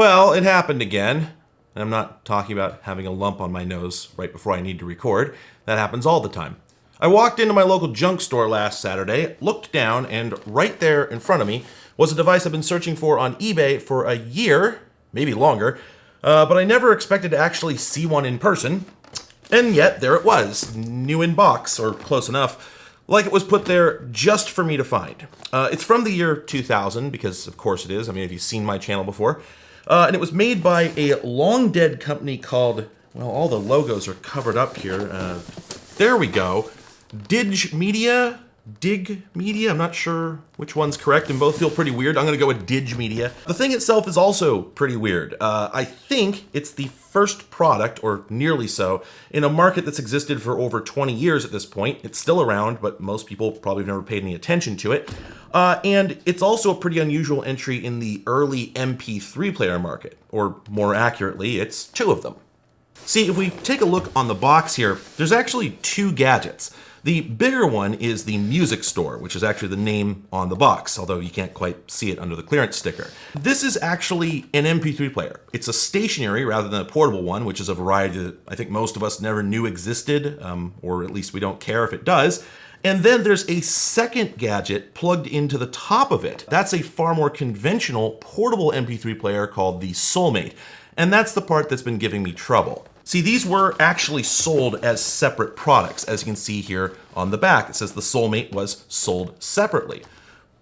Well, it happened again. And I'm not talking about having a lump on my nose right before I need to record. That happens all the time. I walked into my local junk store last Saturday, looked down, and right there in front of me was a device I've been searching for on eBay for a year, maybe longer, uh, but I never expected to actually see one in person. And yet, there it was, new in box, or close enough, like it was put there just for me to find. Uh, it's from the year 2000, because of course it is. I mean, if you've seen my channel before. Uh, and it was made by a long dead company called, well, all the logos are covered up here. Uh, there we go. Dig Media, Dig Media, I'm not sure which one's correct, and both feel pretty weird. I'm gonna go with Dig Media. The thing itself is also pretty weird. Uh, I think it's the first product, or nearly so, in a market that's existed for over 20 years at this point. It's still around, but most people probably have never paid any attention to it. Uh, and it's also a pretty unusual entry in the early MP3 player market, or more accurately, it's two of them. See, if we take a look on the box here, there's actually two gadgets. The bigger one is the Music Store, which is actually the name on the box, although you can't quite see it under the clearance sticker. This is actually an MP3 player. It's a stationary rather than a portable one, which is a variety that I think most of us never knew existed, um, or at least we don't care if it does. And then there's a second gadget plugged into the top of it. That's a far more conventional portable MP3 player called the Soulmate. And that's the part that's been giving me trouble. See, these were actually sold as separate products. As you can see here on the back, it says the Soulmate was sold separately.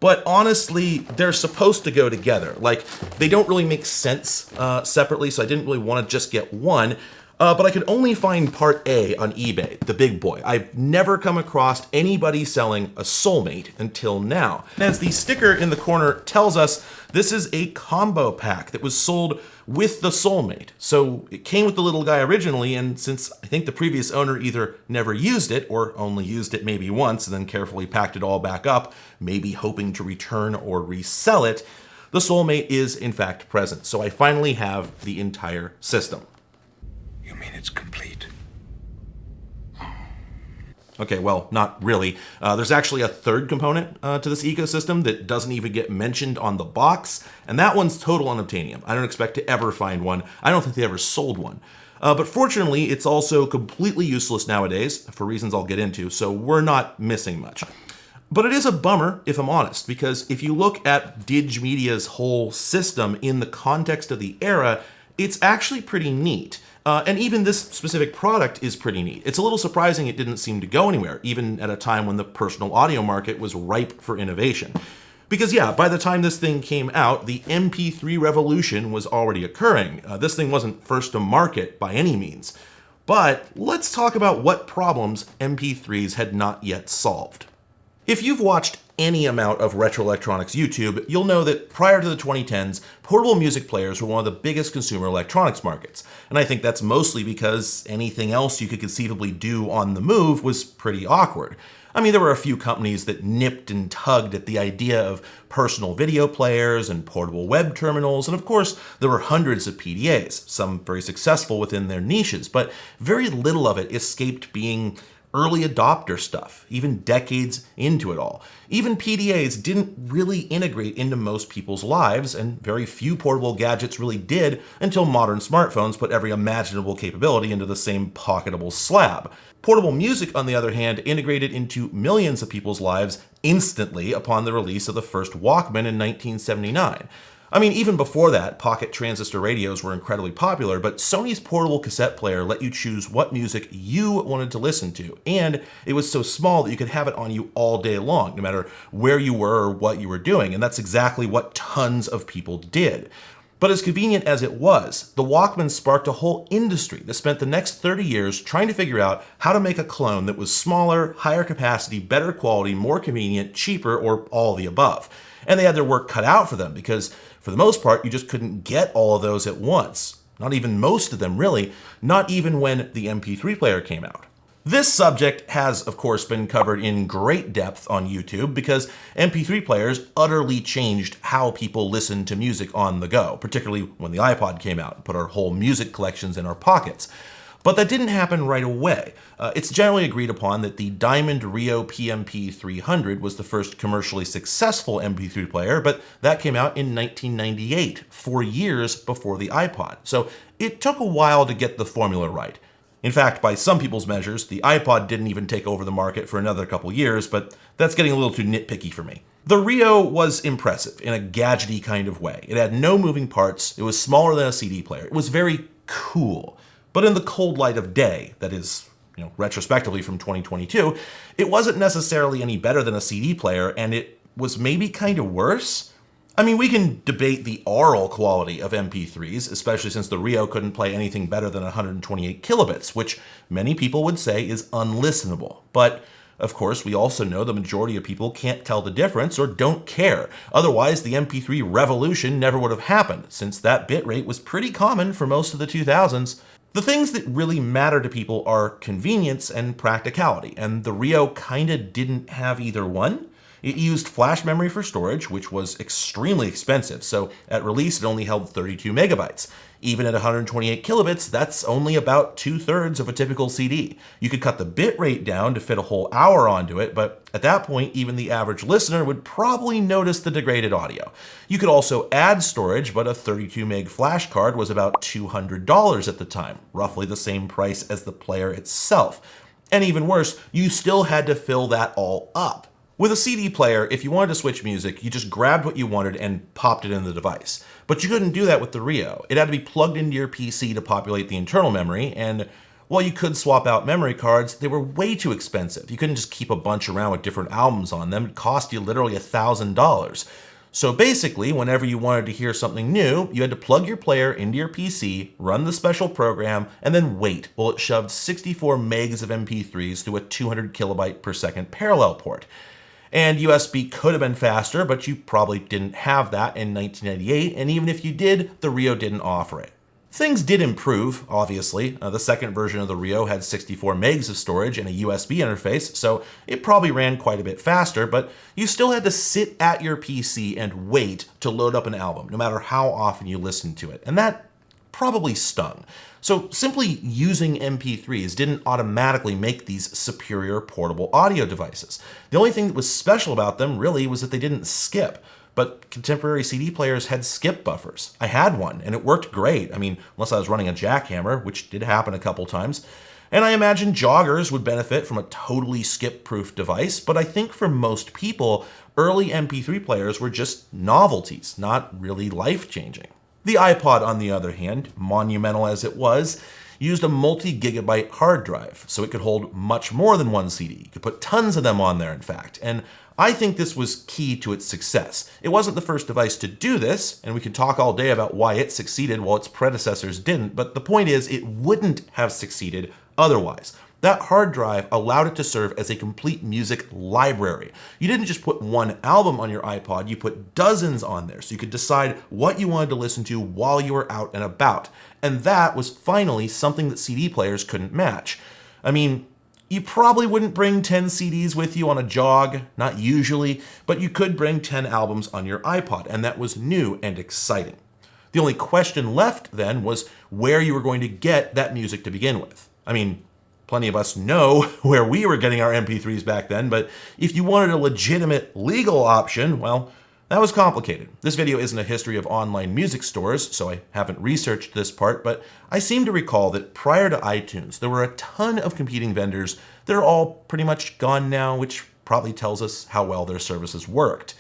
But honestly, they're supposed to go together. Like, they don't really make sense uh, separately, so I didn't really want to just get one. Uh, but I could only find part A on eBay, the big boy. I've never come across anybody selling a Soulmate until now. As the sticker in the corner tells us, this is a combo pack that was sold with the Soulmate. So it came with the little guy originally, and since I think the previous owner either never used it or only used it maybe once and then carefully packed it all back up, maybe hoping to return or resell it, the Soulmate is in fact present. So I finally have the entire system. It's complete? Okay, well, not really. Uh, there's actually a third component uh, to this ecosystem that doesn't even get mentioned on the box, and that one's total unobtainium. I don't expect to ever find one. I don't think they ever sold one. Uh, but fortunately, it's also completely useless nowadays, for reasons I'll get into, so we're not missing much. But it is a bummer, if I'm honest, because if you look at Dig Media's whole system in the context of the era, it's actually pretty neat. Uh, and even this specific product is pretty neat. It's a little surprising it didn't seem to go anywhere, even at a time when the personal audio market was ripe for innovation. Because yeah, by the time this thing came out, the MP3 revolution was already occurring. Uh, this thing wasn't first to market by any means. But let's talk about what problems MP3s had not yet solved. If you've watched any amount of retro electronics YouTube, you'll know that prior to the 2010s, portable music players were one of the biggest consumer electronics markets. And I think that's mostly because anything else you could conceivably do on the move was pretty awkward. I mean, there were a few companies that nipped and tugged at the idea of personal video players and portable web terminals, and of course, there were hundreds of PDAs, some very successful within their niches, but very little of it escaped being early adopter stuff, even decades into it all. Even PDAs didn't really integrate into most people's lives, and very few portable gadgets really did until modern smartphones put every imaginable capability into the same pocketable slab. Portable music, on the other hand, integrated into millions of people's lives instantly upon the release of the first Walkman in 1979. I mean, even before that, pocket transistor radios were incredibly popular, but Sony's portable cassette player let you choose what music you wanted to listen to, and it was so small that you could have it on you all day long, no matter where you were or what you were doing, and that's exactly what tons of people did. But as convenient as it was, the Walkman sparked a whole industry that spent the next 30 years trying to figure out how to make a clone that was smaller, higher capacity, better quality, more convenient, cheaper, or all the above. And they had their work cut out for them because for the most part, you just couldn't get all of those at once. Not even most of them, really. Not even when the MP3 player came out. This subject has, of course, been covered in great depth on YouTube because MP3 players utterly changed how people listen to music on the go, particularly when the iPod came out and put our whole music collections in our pockets. But that didn't happen right away. Uh, it's generally agreed upon that the Diamond Rio PMP 300 was the first commercially successful MP3 player, but that came out in 1998, four years before the iPod. So it took a while to get the formula right. In fact, by some people's measures, the iPod didn't even take over the market for another couple years, but that's getting a little too nitpicky for me. The Rio was impressive in a gadgety kind of way. It had no moving parts, it was smaller than a CD player, it was very cool. But in the cold light of day, that is, you know, retrospectively from 2022, it wasn't necessarily any better than a CD player, and it was maybe kind of worse. I mean, we can debate the aural quality of MP3s, especially since the Rio couldn't play anything better than 128 kilobits, which many people would say is unlistenable. But of course, we also know the majority of people can't tell the difference or don't care. Otherwise, the MP3 revolution never would have happened, since that bitrate was pretty common for most of the 2000s. The things that really matter to people are convenience and practicality, and the Rio kinda didn't have either one. It used flash memory for storage, which was extremely expensive, so at release it only held 32 megabytes. Even at 128 kilobits, that's only about two-thirds of a typical CD. You could cut the bit rate down to fit a whole hour onto it, but at that point, even the average listener would probably notice the degraded audio. You could also add storage, but a 32 meg flash card was about $200 at the time, roughly the same price as the player itself. And even worse, you still had to fill that all up. With a CD player, if you wanted to switch music, you just grabbed what you wanted and popped it in the device. But you couldn't do that with the Rio. It had to be plugged into your PC to populate the internal memory, and while you could swap out memory cards, they were way too expensive. You couldn't just keep a bunch around with different albums on them. It cost you literally a $1,000. So basically, whenever you wanted to hear something new, you had to plug your player into your PC, run the special program, and then wait while it shoved 64 megs of MP3s through a 200 kilobyte per second parallel port. And USB could have been faster, but you probably didn't have that in 1998, and even if you did, the Rio didn't offer it. Things did improve, obviously. Uh, the second version of the Rio had 64 megs of storage and a USB interface, so it probably ran quite a bit faster, but you still had to sit at your PC and wait to load up an album, no matter how often you listened to it. And that probably stung. So simply using MP3s didn't automatically make these superior portable audio devices. The only thing that was special about them really was that they didn't skip. But contemporary CD players had skip buffers. I had one and it worked great. I mean, unless I was running a jackhammer, which did happen a couple times. And I imagine joggers would benefit from a totally skip-proof device, but I think for most people, early MP3 players were just novelties, not really life-changing. The iPod, on the other hand, monumental as it was, used a multi-gigabyte hard drive, so it could hold much more than one CD. You could put tons of them on there, in fact. And I think this was key to its success. It wasn't the first device to do this, and we could talk all day about why it succeeded while its predecessors didn't, but the point is it wouldn't have succeeded otherwise. That hard drive allowed it to serve as a complete music library. You didn't just put one album on your iPod, you put dozens on there so you could decide what you wanted to listen to while you were out and about. And that was finally something that CD players couldn't match. I mean, you probably wouldn't bring 10 CDs with you on a jog, not usually, but you could bring 10 albums on your iPod, and that was new and exciting. The only question left then was where you were going to get that music to begin with. I mean, plenty of us know where we were getting our MP3s back then, but if you wanted a legitimate legal option, well, that was complicated. This video isn't a history of online music stores, so I haven't researched this part, but I seem to recall that prior to iTunes, there were a ton of competing vendors that are all pretty much gone now, which probably tells us how well their services worked.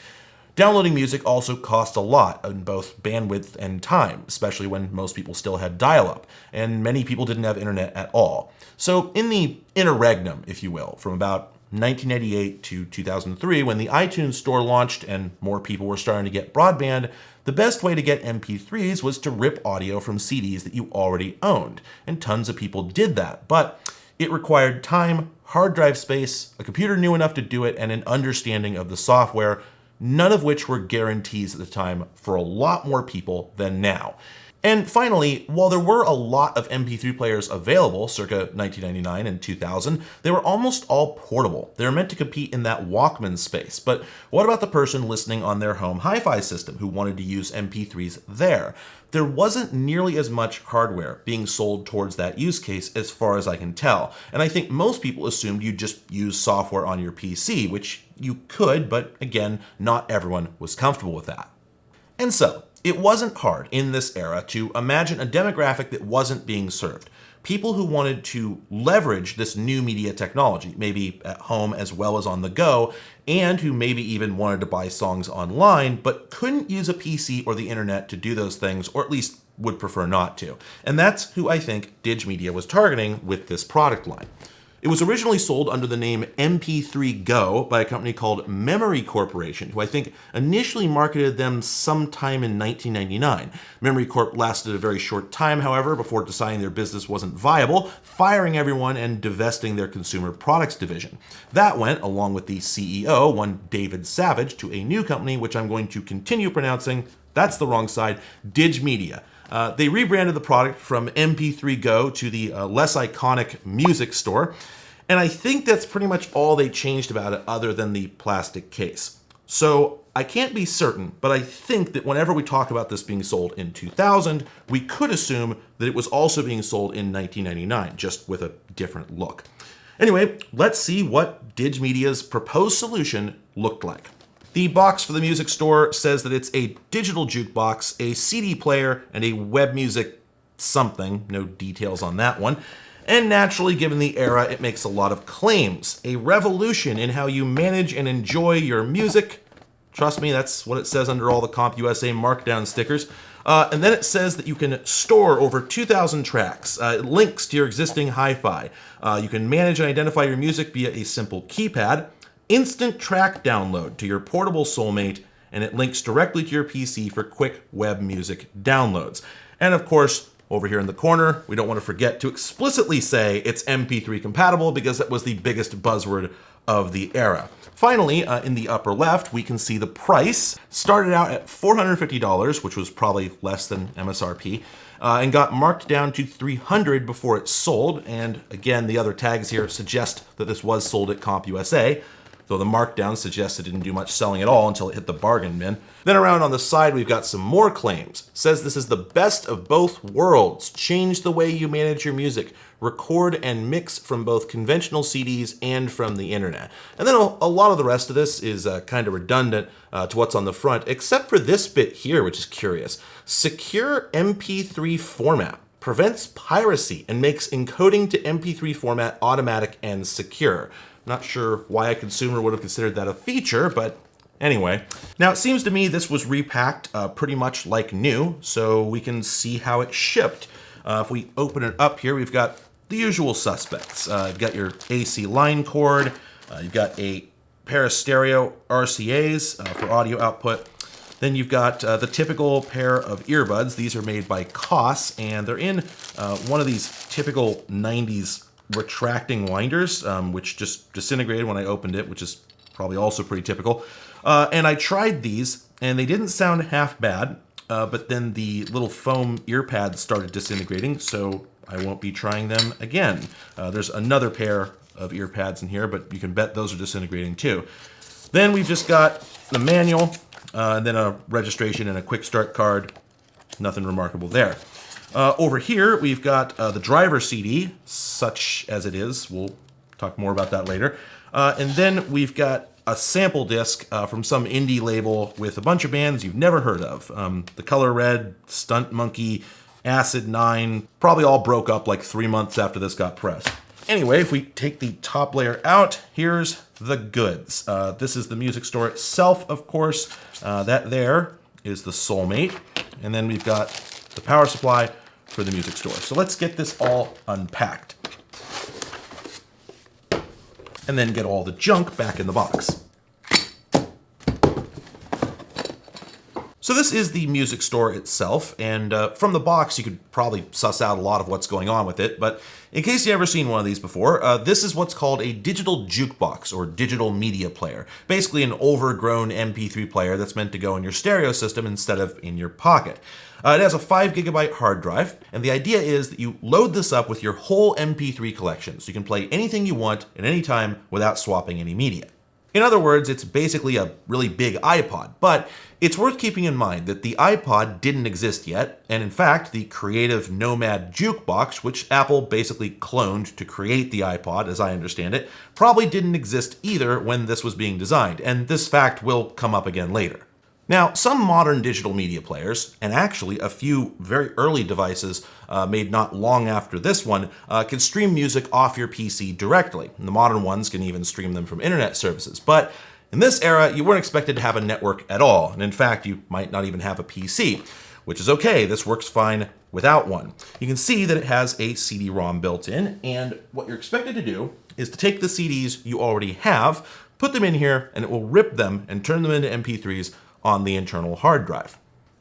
Downloading music also cost a lot in both bandwidth and time, especially when most people still had dial-up, and many people didn't have internet at all. So in the interregnum, if you will, from about 1988 to 2003, when the iTunes store launched and more people were starting to get broadband, the best way to get MP3s was to rip audio from CDs that you already owned, and tons of people did that. But it required time, hard drive space, a computer new enough to do it, and an understanding of the software, none of which were guarantees at the time for a lot more people than now. And finally, while there were a lot of MP3 players available circa 1999 and 2000, they were almost all portable. They were meant to compete in that Walkman space. But what about the person listening on their home hi-fi system who wanted to use MP3s there? there wasn't nearly as much hardware being sold towards that use case as far as I can tell. And I think most people assumed you'd just use software on your PC, which you could, but again, not everyone was comfortable with that. And so, it wasn't hard in this era to imagine a demographic that wasn't being served. People who wanted to leverage this new media technology, maybe at home as well as on the go, and who maybe even wanted to buy songs online, but couldn't use a PC or the internet to do those things, or at least would prefer not to. And that's who I think Digimedia was targeting with this product line. It was originally sold under the name MP3 Go by a company called Memory Corporation, who I think initially marketed them sometime in 1999. Memory Corp lasted a very short time, however, before deciding their business wasn't viable, firing everyone and divesting their consumer products division. That went, along with the CEO, one David Savage, to a new company, which I'm going to continue pronouncing, that's the wrong side, Digimedia. Uh, they rebranded the product from MP3 Go to the uh, less iconic Music Store, and I think that's pretty much all they changed about it other than the plastic case. So I can't be certain, but I think that whenever we talk about this being sold in 2000, we could assume that it was also being sold in 1999, just with a different look. Anyway, let's see what Digimedia's proposed solution looked like. The box for the music store says that it's a digital jukebox, a CD player, and a web music something. No details on that one. And naturally, given the era, it makes a lot of claims. A revolution in how you manage and enjoy your music. Trust me, that's what it says under all the CompUSA markdown stickers. Uh, and then it says that you can store over 2,000 tracks. Uh, links to your existing hi-fi. Uh, you can manage and identify your music via a simple keypad instant track download to your portable Soulmate, and it links directly to your PC for quick web music downloads. And of course, over here in the corner, we don't want to forget to explicitly say it's MP3 compatible because that was the biggest buzzword of the era. Finally, uh, in the upper left, we can see the price. Started out at $450, which was probably less than MSRP, uh, and got marked down to 300 before it sold. And again, the other tags here suggest that this was sold at CompUSA though the markdown suggests it didn't do much selling at all until it hit the bargain bin. Then around on the side, we've got some more claims. Says this is the best of both worlds. Change the way you manage your music. Record and mix from both conventional CDs and from the internet. And then a, lot of the rest of this is uh, kind of redundant uh, to what's on the front, except for this bit here, which is curious. Secure MP3 format prevents piracy and makes encoding to MP3 format automatic and secure. Not sure why a consumer would have considered that a feature, but anyway. Now, it seems to me this was repacked uh, pretty much like new, so we can see how it shipped. Uh, if we open it up here, we've got the usual suspects. Uh, you've got your AC line cord, uh, you've got a pair of stereo RCAs uh, for audio output, then you've got uh, the typical pair of earbuds. These are made by Koss, and they're in uh, one of these typical 90s retracting winders, um, which just disintegrated when I opened it, which is probably also pretty typical. Uh, and I tried these, and they didn't sound half bad, uh, but then the little foam ear pads started disintegrating, so I won't be trying them again. Uh, there's another pair of ear pads in here, but you can bet those are disintegrating too. Then we've just got the manual, uh, and then a registration and a quick start card. Nothing remarkable there. Uh, over here, we've got uh, the driver CD, such as it is. We'll talk more about that later. Uh, and then we've got a sample disc uh, from some indie label with a bunch of bands you've never heard of. Um, the Color Red, Stunt Monkey, Acid 9, probably all broke up like three months after this got pressed. Anyway, if we take the top layer out, here's the goods. Uh, this is the music store itself, of course. Uh, that there is the Soulmate. And then we've got the power supply for the music store. So let's get this all unpacked. And then get all the junk back in the box. So this is the music store itself, and uh, from the box you could probably suss out a lot of what's going on with it, but in case you've never seen one of these before, uh, this is what's called a digital jukebox or digital media player. Basically an overgrown MP3 player that's meant to go in your stereo system instead of in your pocket. Uh, it has a 5 gigabyte hard drive, and the idea is that you load this up with your whole MP3 collection, so you can play anything you want at any time without swapping any media. In other words, it's basically a really big iPod, but it's worth keeping in mind that the iPod didn't exist yet, and in fact, the Creative Nomad Jukebox, which Apple basically cloned to create the iPod, as I understand it, probably didn't exist either when this was being designed, and this fact will come up again later. Now, some modern digital media players, and actually a few very early devices uh, made not long after this one, uh, can stream music off your PC directly. And the modern ones can even stream them from internet services. But in this era, you weren't expected to have a network at all. And in fact, you might not even have a PC, which is okay. This works fine without one. You can see that it has a CD-ROM built in. And what you're expected to do is to take the CDs you already have, put them in here, and it will rip them and turn them into MP3s on the internal hard drive.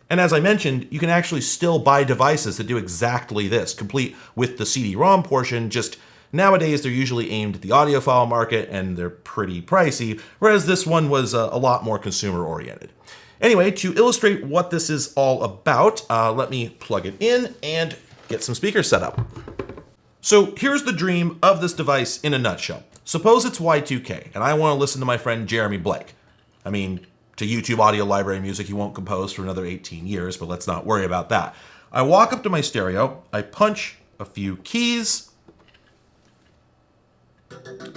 And as I mentioned, you can actually still buy devices that do exactly this, complete with the CD-ROM portion, just nowadays they're usually aimed at the audiophile market and they're pretty pricey, whereas this one was a, a lot more consumer oriented. Anyway, to illustrate what this is all about, uh, let me plug it in and get some speakers set up. So here's the dream of this device in a nutshell. Suppose it's Y2K and I want to listen to my friend Jeremy Blake. I mean, to YouTube Audio Library music he won't compose for another 18 years, but let's not worry about that. I walk up to my stereo, I punch a few keys,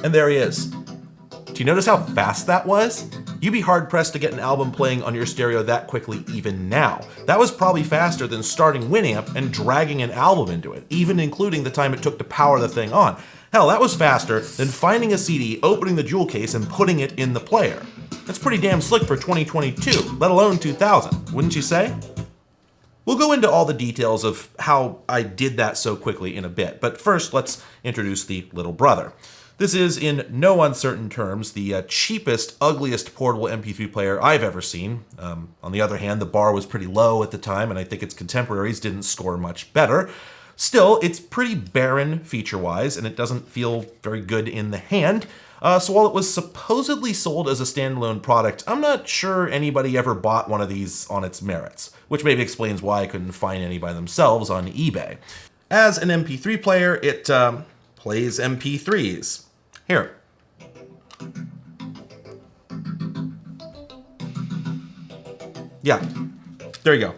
and there he is. Do you notice how fast that was? You'd be hard pressed to get an album playing on your stereo that quickly even now. That was probably faster than starting Winamp and dragging an album into it, even including the time it took to power the thing on. Hell, that was faster than finding a CD, opening the jewel case, and putting it in the player. That's pretty damn slick for 2022, let alone 2000, wouldn't you say? We'll go into all the details of how I did that so quickly in a bit, but first let's introduce the little brother. This is, in no uncertain terms, the uh, cheapest, ugliest portable MP3 player I've ever seen. Um, on the other hand, the bar was pretty low at the time, and I think its contemporaries didn't score much better. Still, it's pretty barren feature-wise, and it doesn't feel very good in the hand. Uh, so while it was supposedly sold as a standalone product, I'm not sure anybody ever bought one of these on its merits, which maybe explains why I couldn't find any by themselves on eBay. As an MP3 player, it um, plays MP3s. Here. Yeah, there you go.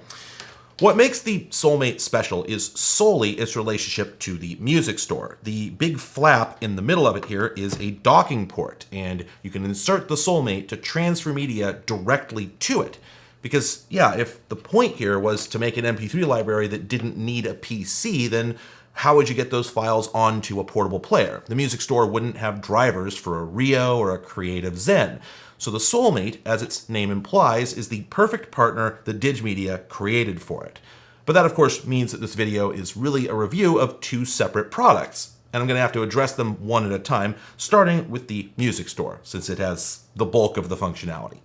What makes the Soulmate special is solely its relationship to the music store. The big flap in the middle of it here is a docking port, and you can insert the Soulmate to transfer media directly to it. Because, yeah, if the point here was to make an MP3 library that didn't need a PC, then how would you get those files onto a portable player? The music store wouldn't have drivers for a Rio or a Creative Zen. So the Soulmate, as its name implies, is the perfect partner the Digimedia created for it. But that of course means that this video is really a review of two separate products, and I'm going to have to address them one at a time, starting with the music store, since it has the bulk of the functionality.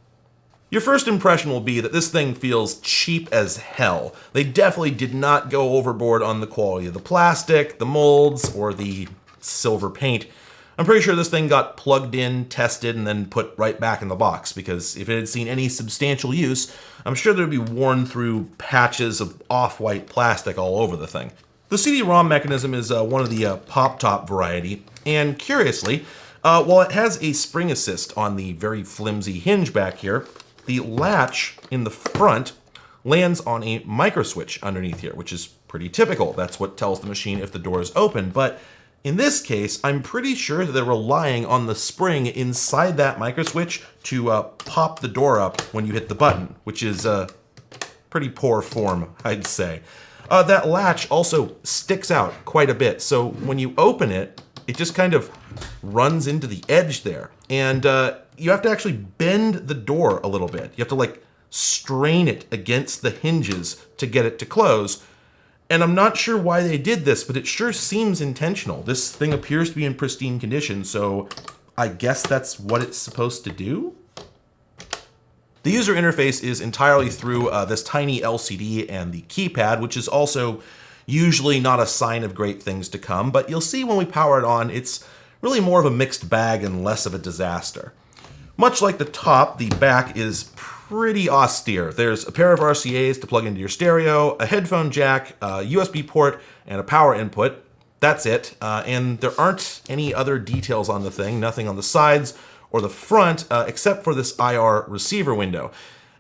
Your first impression will be that this thing feels cheap as hell. They definitely did not go overboard on the quality of the plastic, the molds, or the silver paint. I'm pretty sure this thing got plugged in, tested, and then put right back in the box, because if it had seen any substantial use, I'm sure there'd be worn through patches of off-white plastic all over the thing. The CD-ROM mechanism is uh, one of the uh, pop-top variety, and curiously, uh, while it has a spring assist on the very flimsy hinge back here, the latch in the front lands on a micro switch underneath here, which is pretty typical. That's what tells the machine if the door is open, but in this case, I'm pretty sure they're relying on the spring inside that microswitch to uh, pop the door up when you hit the button, which is a uh, pretty poor form, I'd say. Uh, that latch also sticks out quite a bit, so when you open it, it just kind of runs into the edge there. And uh, you have to actually bend the door a little bit. You have to like strain it against the hinges to get it to close, and I'm not sure why they did this, but it sure seems intentional. This thing appears to be in pristine condition, so I guess that's what it's supposed to do? The user interface is entirely through uh, this tiny LCD and the keypad, which is also usually not a sign of great things to come, but you'll see when we power it on, it's really more of a mixed bag and less of a disaster. Much like the top, the back is pretty austere. There's a pair of RCAs to plug into your stereo, a headphone jack, a USB port, and a power input. That's it. Uh, and there aren't any other details on the thing, nothing on the sides or the front, uh, except for this IR receiver window.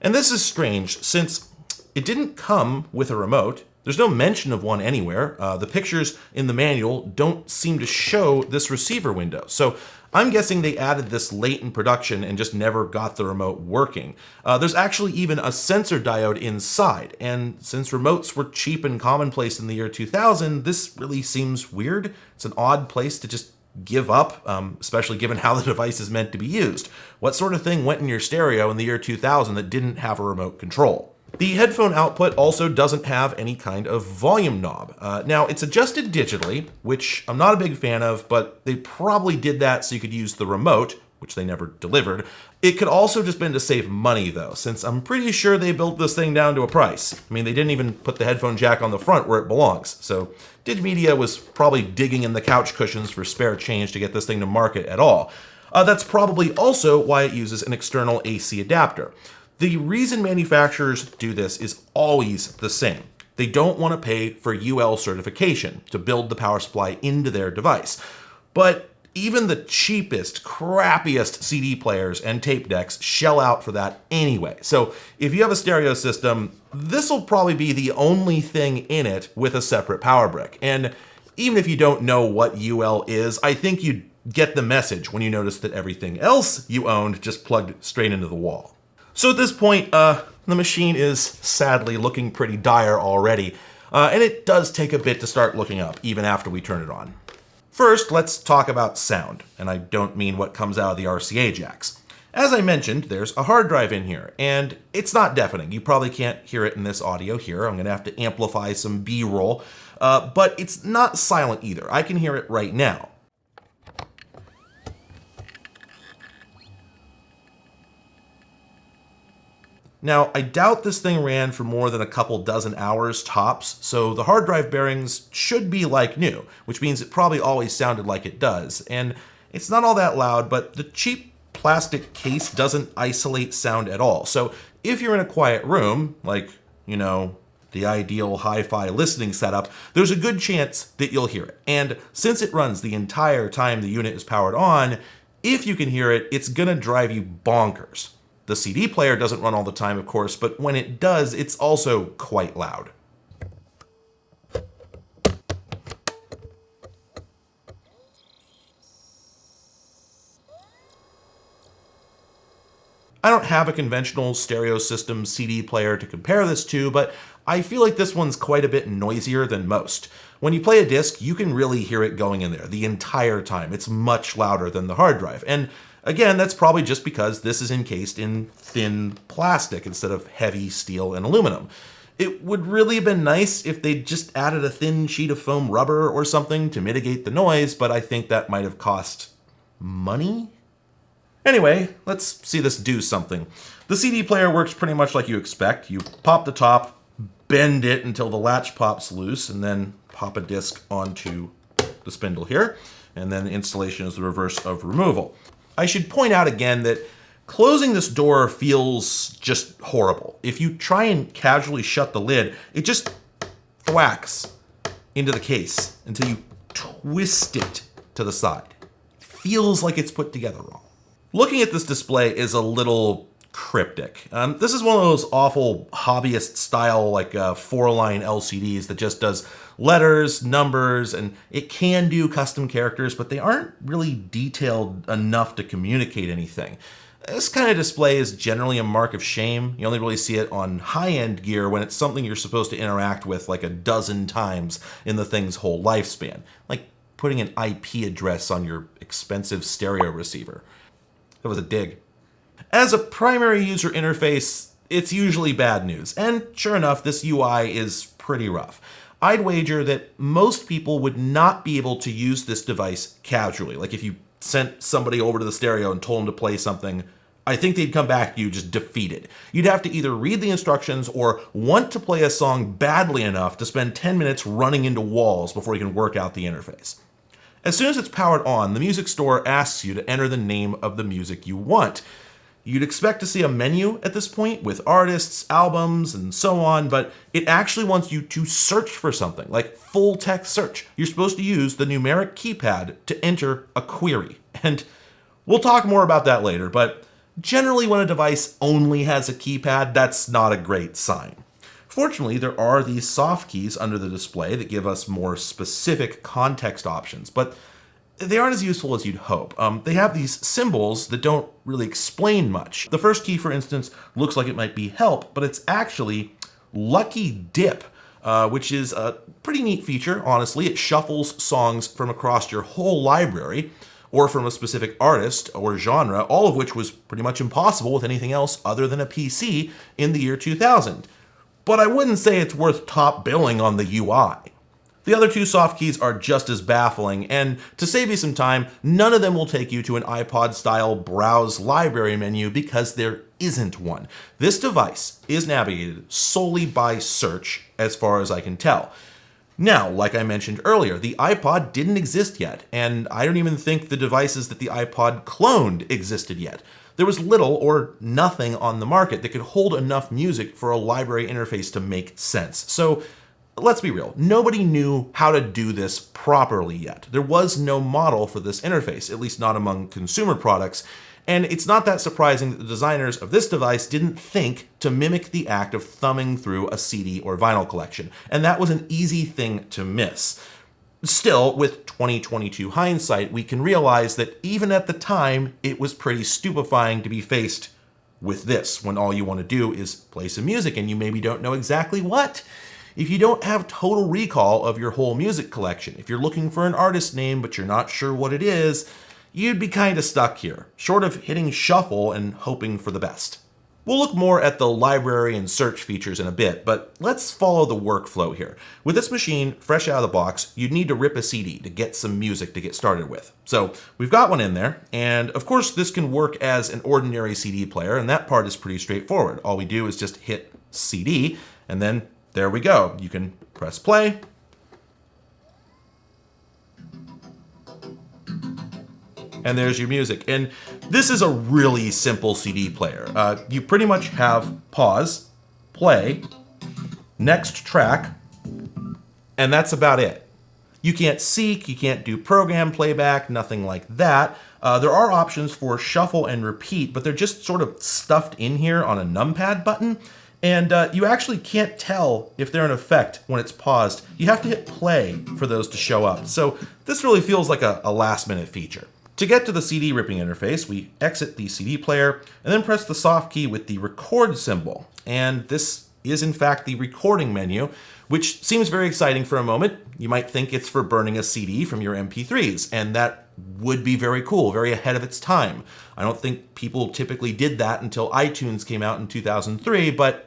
And this is strange since it didn't come with a remote. There's no mention of one anywhere. Uh, the pictures in the manual don't seem to show this receiver window. So I'm guessing they added this late in production and just never got the remote working. Uh, there's actually even a sensor diode inside, and since remotes were cheap and commonplace in the year 2000, this really seems weird. It's an odd place to just give up, um, especially given how the device is meant to be used. What sort of thing went in your stereo in the year 2000 that didn't have a remote control? The headphone output also doesn't have any kind of volume knob. Uh, now, it's adjusted digitally, which I'm not a big fan of, but they probably did that so you could use the remote, which they never delivered. It could also just been to save money though, since I'm pretty sure they built this thing down to a price. I mean, they didn't even put the headphone jack on the front where it belongs. So Digimedia was probably digging in the couch cushions for spare change to get this thing to market at all. Uh, that's probably also why it uses an external AC adapter. The reason manufacturers do this is always the same. They don't want to pay for UL certification to build the power supply into their device. But even the cheapest, crappiest CD players and tape decks shell out for that anyway. So if you have a stereo system, this will probably be the only thing in it with a separate power brick. And even if you don't know what UL is, I think you'd get the message when you notice that everything else you owned just plugged straight into the wall. So at this point, uh, the machine is sadly looking pretty dire already, uh, and it does take a bit to start looking up, even after we turn it on. First, let's talk about sound, and I don't mean what comes out of the RCA jacks. As I mentioned, there's a hard drive in here, and it's not deafening. You probably can't hear it in this audio here. I'm gonna have to amplify some B-roll, uh, but it's not silent either. I can hear it right now. Now, I doubt this thing ran for more than a couple dozen hours tops, so the hard drive bearings should be like new, which means it probably always sounded like it does. And it's not all that loud, but the cheap plastic case doesn't isolate sound at all. So if you're in a quiet room, like, you know, the ideal hi-fi listening setup, there's a good chance that you'll hear it. And since it runs the entire time the unit is powered on, if you can hear it, it's gonna drive you bonkers. The CD player doesn't run all the time, of course, but when it does, it's also quite loud. I don't have a conventional stereo system CD player to compare this to, but I feel like this one's quite a bit noisier than most. When you play a disc, you can really hear it going in there the entire time. It's much louder than the hard drive. And Again, that's probably just because this is encased in thin plastic instead of heavy steel and aluminum. It would really have been nice if they just added a thin sheet of foam rubber or something to mitigate the noise, but I think that might have cost money? Anyway, let's see this do something. The CD player works pretty much like you expect. You pop the top, bend it until the latch pops loose, and then pop a disc onto the spindle here. And then the installation is the reverse of removal. I should point out again that closing this door feels just horrible. If you try and casually shut the lid, it just thwacks into the case until you twist it to the side. Feels like it's put together wrong. Looking at this display is a little cryptic. Um, this is one of those awful hobbyist style like uh, four line LCDs that just does letters, numbers, and it can do custom characters, but they aren't really detailed enough to communicate anything. This kind of display is generally a mark of shame. You only really see it on high-end gear when it's something you're supposed to interact with like a dozen times in the thing's whole lifespan, like putting an IP address on your expensive stereo receiver. That was a dig. As a primary user interface, it's usually bad news, and sure enough, this UI is pretty rough. I'd wager that most people would not be able to use this device casually. Like if you sent somebody over to the stereo and told them to play something, I think they'd come back to you just defeated. You'd have to either read the instructions or want to play a song badly enough to spend 10 minutes running into walls before you can work out the interface. As soon as it's powered on, the music store asks you to enter the name of the music you want. You'd expect to see a menu at this point with artists, albums, and so on, but it actually wants you to search for something, like full text search. You're supposed to use the numeric keypad to enter a query. And We'll talk more about that later, but generally when a device only has a keypad, that's not a great sign. Fortunately, there are these soft keys under the display that give us more specific context options, but they aren't as useful as you'd hope. Um, they have these symbols that don't really explain much. The first key, for instance, looks like it might be help, but it's actually lucky dip, uh, which is a pretty neat feature, honestly. It shuffles songs from across your whole library or from a specific artist or genre, all of which was pretty much impossible with anything else other than a PC in the year 2000. But I wouldn't say it's worth top billing on the UI. The other two soft keys are just as baffling, and to save you some time, none of them will take you to an iPod-style browse library menu because there isn't one. This device is navigated solely by search, as far as I can tell. Now, like I mentioned earlier, the iPod didn't exist yet, and I don't even think the devices that the iPod cloned existed yet. There was little or nothing on the market that could hold enough music for a library interface to make sense. So let's be real, nobody knew how to do this properly yet. There was no model for this interface, at least not among consumer products, and it's not that surprising that the designers of this device didn't think to mimic the act of thumbing through a CD or vinyl collection, and that was an easy thing to miss. Still, with 2022 hindsight, we can realize that even at the time, it was pretty stupefying to be faced with this, when all you want to do is play some music and you maybe don't know exactly what if you don't have total recall of your whole music collection, if you're looking for an artist name but you're not sure what it is, you'd be kind of stuck here, short of hitting shuffle and hoping for the best. We'll look more at the library and search features in a bit, but let's follow the workflow here. With this machine, fresh out of the box, you'd need to rip a CD to get some music to get started with. So we've got one in there, and of course this can work as an ordinary CD player, and that part is pretty straightforward. All we do is just hit CD, and then there we go. You can press play. And there's your music. And this is a really simple CD player. Uh, you pretty much have pause, play, next track, and that's about it. You can't seek, you can't do program playback, nothing like that. Uh, there are options for shuffle and repeat, but they're just sort of stuffed in here on a numpad button. And uh, you actually can't tell if they're in effect when it's paused. You have to hit play for those to show up. So this really feels like a, a last minute feature. To get to the CD ripping interface, we exit the CD player and then press the soft key with the record symbol. And this is in fact the recording menu, which seems very exciting for a moment. You might think it's for burning a CD from your MP3s, and that would be very cool, very ahead of its time. I don't think people typically did that until iTunes came out in 2003, but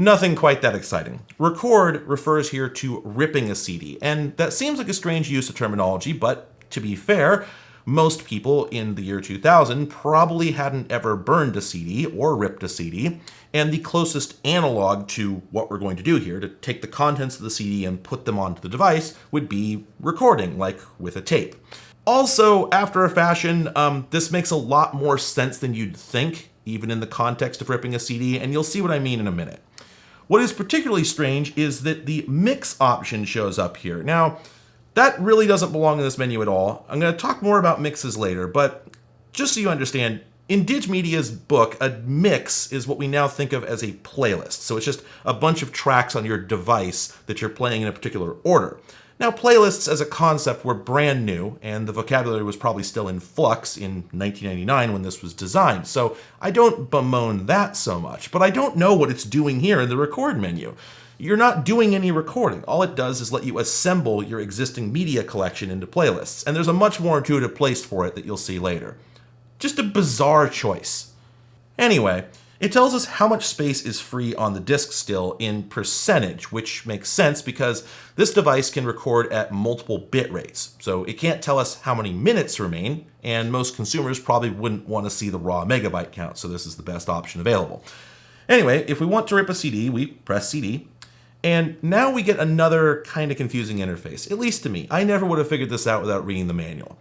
Nothing quite that exciting. Record refers here to ripping a CD, and that seems like a strange use of terminology, but to be fair, most people in the year 2000 probably hadn't ever burned a CD or ripped a CD, and the closest analog to what we're going to do here, to take the contents of the CD and put them onto the device, would be recording, like with a tape. Also, after a fashion, um, this makes a lot more sense than you'd think, even in the context of ripping a CD, and you'll see what I mean in a minute. What is particularly strange is that the mix option shows up here. Now, that really doesn't belong in this menu at all. I'm going to talk more about mixes later, but just so you understand, in Digmedia's book, a mix is what we now think of as a playlist. So it's just a bunch of tracks on your device that you're playing in a particular order. Now, playlists as a concept were brand new, and the vocabulary was probably still in flux in 1999 when this was designed, so I don't bemoan that so much, but I don't know what it's doing here in the record menu. You're not doing any recording. All it does is let you assemble your existing media collection into playlists, and there's a much more intuitive place for it that you'll see later. Just a bizarre choice. Anyway, it tells us how much space is free on the disk still in percentage, which makes sense because this device can record at multiple bit rates. So it can't tell us how many minutes remain, and most consumers probably wouldn't want to see the raw megabyte count, so this is the best option available. Anyway, if we want to rip a CD, we press CD, and now we get another kind of confusing interface, at least to me. I never would have figured this out without reading the manual.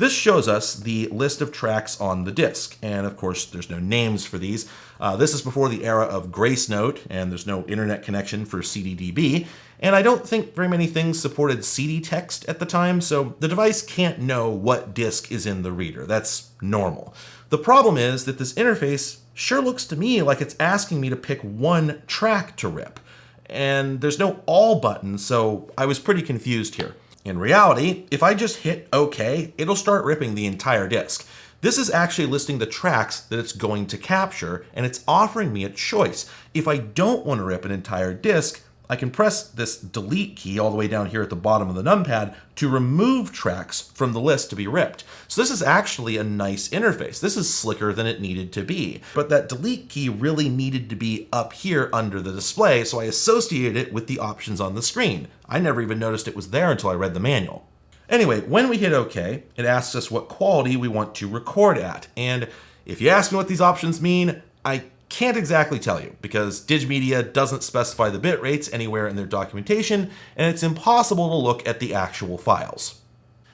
This shows us the list of tracks on the disk, and of course there's no names for these. Uh, this is before the era of Gracenote, and there's no internet connection for CDDB, And I don't think very many things supported CD text at the time, so the device can't know what disk is in the reader. That's normal. The problem is that this interface sure looks to me like it's asking me to pick one track to rip. And there's no all button, so I was pretty confused here. In reality, if I just hit OK, it'll start ripping the entire disk. This is actually listing the tracks that it's going to capture, and it's offering me a choice. If I don't want to rip an entire disk, I can press this delete key all the way down here at the bottom of the numpad to remove tracks from the list to be ripped. So this is actually a nice interface. This is slicker than it needed to be. But that delete key really needed to be up here under the display, so I associated it with the options on the screen. I never even noticed it was there until I read the manual. Anyway, when we hit OK, it asks us what quality we want to record at. And if you ask me what these options mean, I can't exactly tell you because Digimedia doesn't specify the bit rates anywhere in their documentation, and it's impossible to look at the actual files.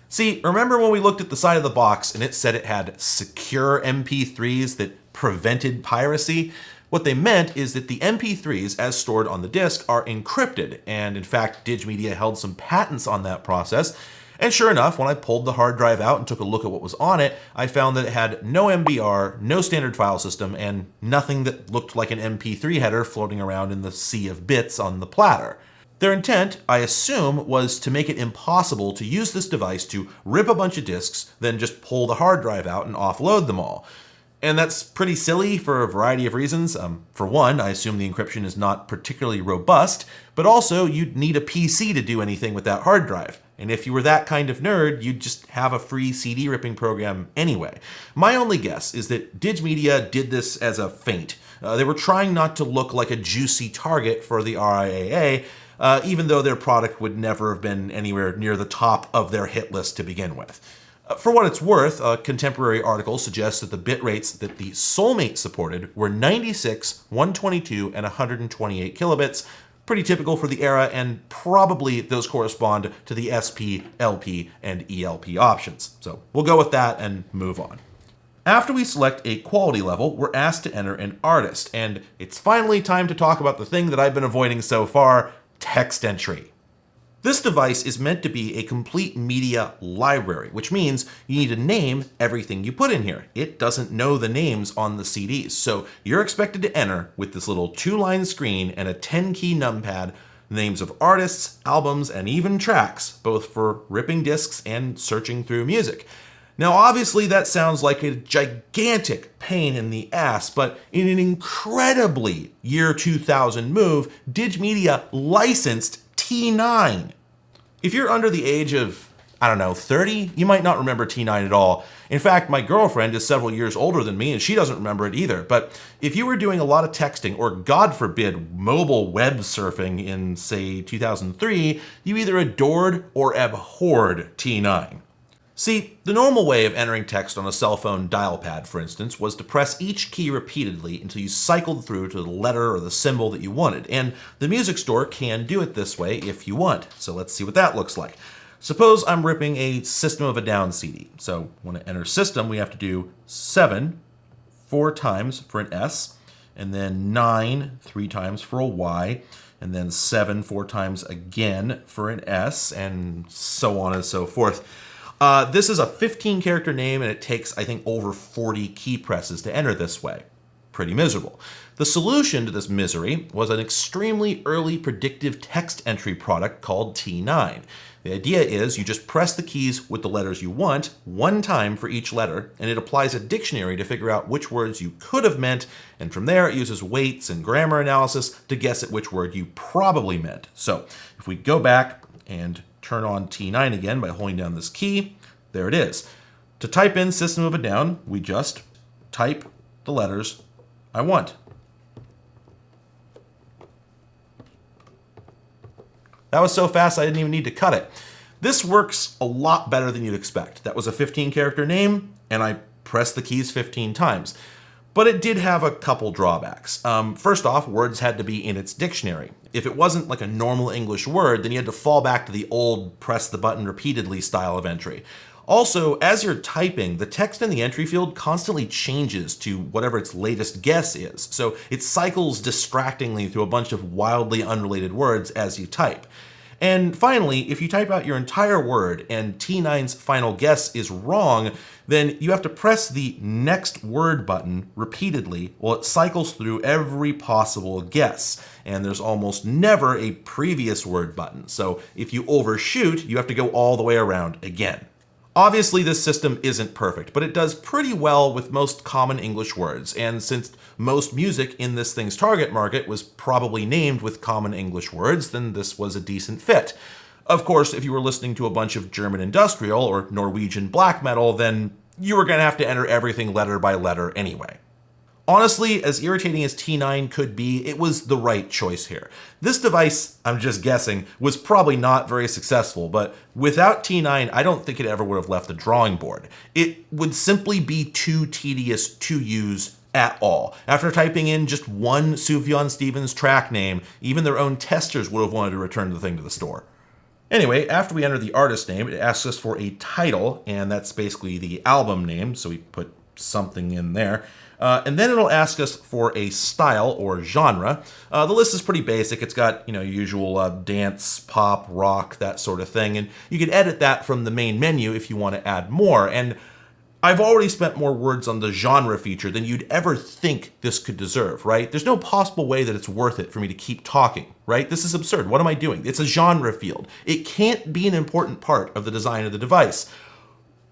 See, remember when we looked at the side of the box and it said it had secure MP3s that prevented piracy? What they meant is that the MP3s, as stored on the disk, are encrypted, and in fact, Digimedia held some patents on that process, and sure enough, when I pulled the hard drive out and took a look at what was on it, I found that it had no MBR, no standard file system, and nothing that looked like an MP3 header floating around in the sea of bits on the platter. Their intent, I assume, was to make it impossible to use this device to rip a bunch of disks, then just pull the hard drive out and offload them all. And that's pretty silly for a variety of reasons. Um, for one, I assume the encryption is not particularly robust, but also you'd need a PC to do anything with that hard drive. And if you were that kind of nerd, you'd just have a free CD ripping program anyway. My only guess is that Digimedia did this as a feint. Uh, they were trying not to look like a juicy target for the RIAA, uh, even though their product would never have been anywhere near the top of their hit list to begin with. Uh, for what it's worth, a contemporary article suggests that the bit rates that the Soulmate supported were 96, 122, and 128 kilobits, pretty typical for the era, and probably those correspond to the SP, LP, and ELP options. So we'll go with that and move on. After we select a quality level, we're asked to enter an artist, and it's finally time to talk about the thing that I've been avoiding so far, text entry. This device is meant to be a complete media library, which means you need to name everything you put in here. It doesn't know the names on the CDs, so you're expected to enter with this little two-line screen and a 10-key numpad names of artists, albums, and even tracks, both for ripping discs and searching through music. Now, obviously, that sounds like a gigantic pain in the ass, but in an incredibly year 2000 move, Digimedia licensed T9. If you're under the age of, I don't know, 30, you might not remember T9 at all. In fact, my girlfriend is several years older than me and she doesn't remember it either. But if you were doing a lot of texting or, God forbid, mobile web surfing in, say, 2003, you either adored or abhorred T9. See, the normal way of entering text on a cell phone dial pad, for instance, was to press each key repeatedly until you cycled through to the letter or the symbol that you wanted, and the music store can do it this way if you want. So let's see what that looks like. Suppose I'm ripping a System of a Down CD. So when I enter System, we have to do 7 four times for an S, and then 9 three times for a Y, and then 7 four times again for an S, and so on and so forth. Uh, this is a 15 character name and it takes, I think, over 40 key presses to enter this way. Pretty miserable. The solution to this misery was an extremely early predictive text entry product called T9. The idea is you just press the keys with the letters you want one time for each letter, and it applies a dictionary to figure out which words you could have meant, and from there it uses weights and grammar analysis to guess at which word you probably meant. So if we go back and turn on T9 again by holding down this key. There it is. To type in System of a Down, we just type the letters I want. That was so fast I didn't even need to cut it. This works a lot better than you'd expect. That was a 15 character name, and I pressed the keys 15 times but it did have a couple drawbacks. Um, first off, words had to be in its dictionary. If it wasn't like a normal English word, then you had to fall back to the old press the button repeatedly style of entry. Also, as you're typing, the text in the entry field constantly changes to whatever its latest guess is, so it cycles distractingly through a bunch of wildly unrelated words as you type. And finally, if you type out your entire word and T9's final guess is wrong, then you have to press the next word button repeatedly while it cycles through every possible guess. And there's almost never a previous word button. So if you overshoot, you have to go all the way around again. Obviously, this system isn't perfect, but it does pretty well with most common English words, and since most music in this thing's target market was probably named with common English words, then this was a decent fit. Of course, if you were listening to a bunch of German industrial or Norwegian black metal, then you were going to have to enter everything letter by letter anyway. Honestly, as irritating as T9 could be, it was the right choice here. This device, I'm just guessing, was probably not very successful, but without T9, I don't think it ever would have left the drawing board. It would simply be too tedious to use at all. After typing in just one Sufjan Stevens track name, even their own testers would have wanted to return the thing to the store. Anyway, after we enter the artist name, it asks us for a title, and that's basically the album name, so we put something in there. Uh, and then it'll ask us for a style or genre. Uh, the list is pretty basic. It's got, you know, usual uh, dance, pop, rock, that sort of thing. And you can edit that from the main menu if you want to add more. And I've already spent more words on the genre feature than you'd ever think this could deserve, right? There's no possible way that it's worth it for me to keep talking, right? This is absurd. What am I doing? It's a genre field. It can't be an important part of the design of the device.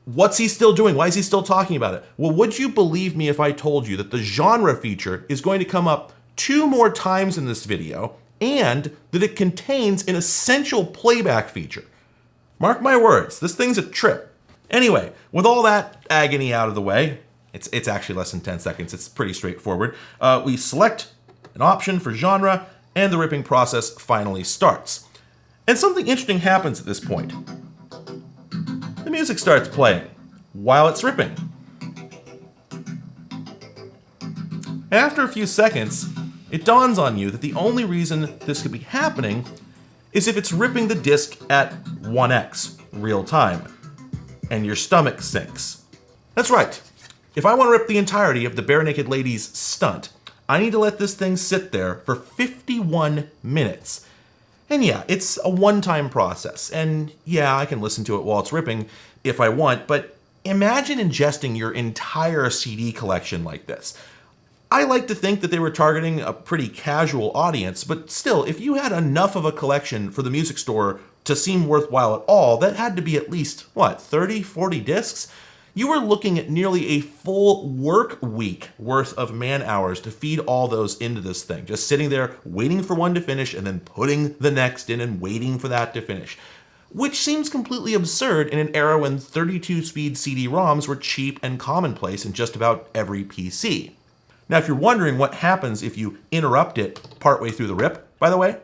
What's he still doing? Why is he still talking about it? Well, would you believe me if I told you that the genre feature is going to come up two more times in this video and that it contains an essential playback feature? Mark my words, this thing's a trip. Anyway, with all that agony out of the way, it's, it's actually less than 10 seconds, it's pretty straightforward. Uh, we select an option for genre and the ripping process finally starts. And something interesting happens at this point the music starts playing while it's ripping. After a few seconds, it dawns on you that the only reason this could be happening is if it's ripping the disc at 1x, real time, and your stomach sinks. That's right. If I want to rip the entirety of the Barenaked Ladies stunt, I need to let this thing sit there for 51 minutes and yeah, it's a one-time process. And yeah, I can listen to it while it's ripping if I want, but imagine ingesting your entire CD collection like this. I like to think that they were targeting a pretty casual audience, but still, if you had enough of a collection for the music store to seem worthwhile at all, that had to be at least, what, 30, 40 discs? you were looking at nearly a full work week worth of man hours to feed all those into this thing. Just sitting there waiting for one to finish and then putting the next in and waiting for that to finish. Which seems completely absurd in an era when 32 speed CD-ROMs were cheap and commonplace in just about every PC. Now, if you're wondering what happens if you interrupt it partway through the rip, by the way,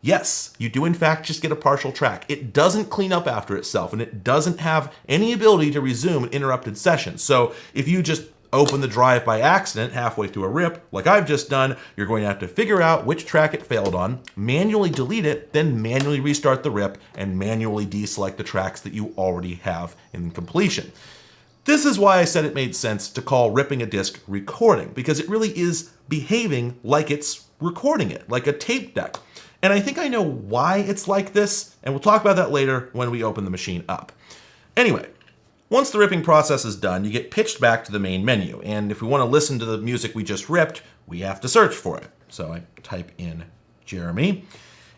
Yes, you do in fact just get a partial track. It doesn't clean up after itself and it doesn't have any ability to resume an interrupted session. So if you just open the drive by accident halfway through a rip, like I've just done, you're going to have to figure out which track it failed on, manually delete it, then manually restart the rip and manually deselect the tracks that you already have in completion. This is why I said it made sense to call ripping a disc recording, because it really is behaving like it's recording it, like a tape deck. And I think I know why it's like this, and we'll talk about that later when we open the machine up. Anyway, once the ripping process is done, you get pitched back to the main menu, and if we want to listen to the music we just ripped, we have to search for it. So I type in Jeremy,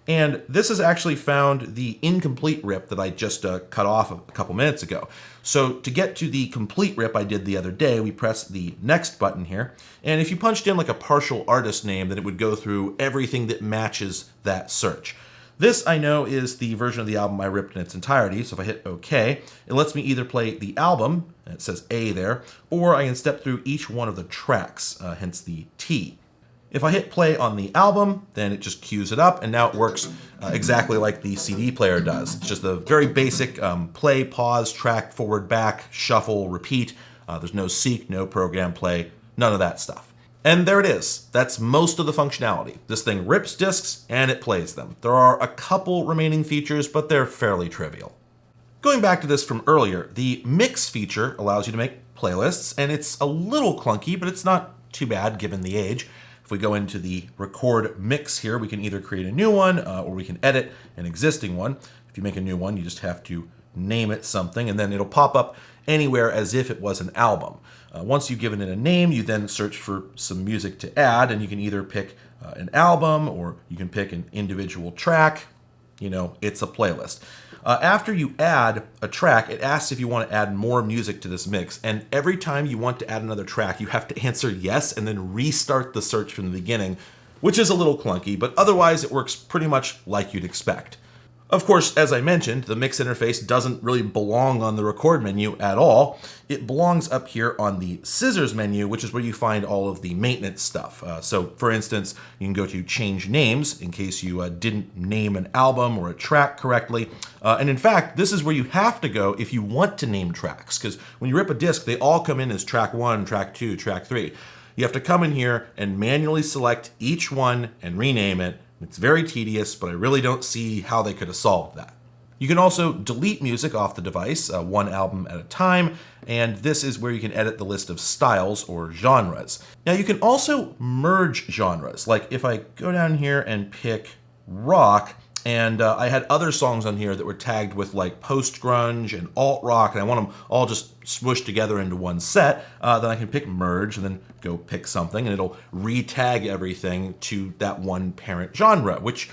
and this has actually found the incomplete rip that I just uh, cut off a couple minutes ago. So to get to the complete rip I did the other day, we press the next button here. And if you punched in like a partial artist name, then it would go through everything that matches that search. This I know is the version of the album I ripped in its entirety, so if I hit OK, it lets me either play the album, it says A there, or I can step through each one of the tracks, uh, hence the T. If I hit play on the album, then it just queues it up, and now it works uh, exactly like the CD player does. It's just a very basic um, play, pause, track, forward, back, shuffle, repeat. Uh, there's no seek, no program play, none of that stuff. And there it is. That's most of the functionality. This thing rips discs and it plays them. There are a couple remaining features, but they're fairly trivial. Going back to this from earlier, the mix feature allows you to make playlists, and it's a little clunky, but it's not too bad given the age. If we go into the record mix here, we can either create a new one uh, or we can edit an existing one. If you make a new one, you just have to name it something, and then it'll pop up anywhere as if it was an album. Uh, once you've given it a name, you then search for some music to add, and you can either pick uh, an album or you can pick an individual track. You know, it's a playlist. Uh, after you add a track, it asks if you want to add more music to this mix. And every time you want to add another track, you have to answer yes and then restart the search from the beginning, which is a little clunky, but otherwise it works pretty much like you'd expect. Of course, as I mentioned, the mix interface doesn't really belong on the record menu at all. It belongs up here on the scissors menu, which is where you find all of the maintenance stuff. Uh, so for instance, you can go to change names in case you uh, didn't name an album or a track correctly. Uh, and in fact, this is where you have to go if you want to name tracks, because when you rip a disc, they all come in as track one, track two, track three. You have to come in here and manually select each one and rename it it's very tedious, but I really don't see how they could have solved that. You can also delete music off the device, uh, one album at a time, and this is where you can edit the list of styles or genres. Now you can also merge genres, like if I go down here and pick rock, and uh, I had other songs on here that were tagged with like post grunge and alt rock, and I want them all just smushed together into one set. Uh, then I can pick merge and then go pick something, and it'll re-tag everything to that one parent genre, which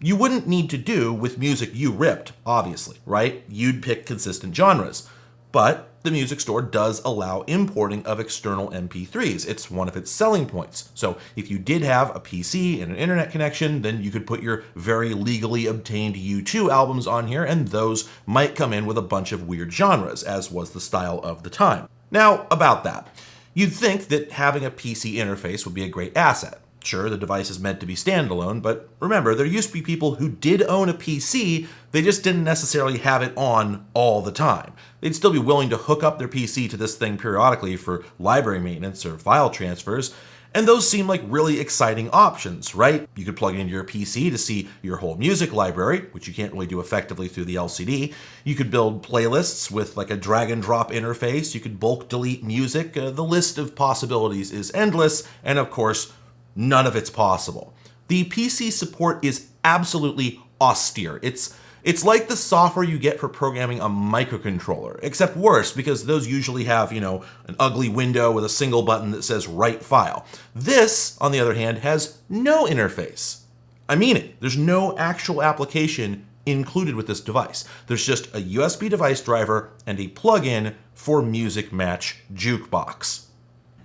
you wouldn't need to do with music you ripped, obviously, right? You'd pick consistent genres. But the music store does allow importing of external MP3s. It's one of its selling points. So if you did have a PC and an internet connection, then you could put your very legally obtained U2 albums on here, and those might come in with a bunch of weird genres, as was the style of the time. Now, about that. You'd think that having a PC interface would be a great asset. Sure, the device is meant to be standalone, but remember, there used to be people who did own a PC, they just didn't necessarily have it on all the time. They'd still be willing to hook up their PC to this thing periodically for library maintenance or file transfers, and those seem like really exciting options, right? You could plug it into your PC to see your whole music library, which you can't really do effectively through the LCD. You could build playlists with like a drag and drop interface. You could bulk delete music. Uh, the list of possibilities is endless, and of course, none of it's possible. The PC support is absolutely austere. It's it's like the software you get for programming a microcontroller, except worse because those usually have, you know, an ugly window with a single button that says write file. This, on the other hand, has no interface. I mean it. There's no actual application included with this device. There's just a USB device driver and a plug-in for Musicmatch Jukebox.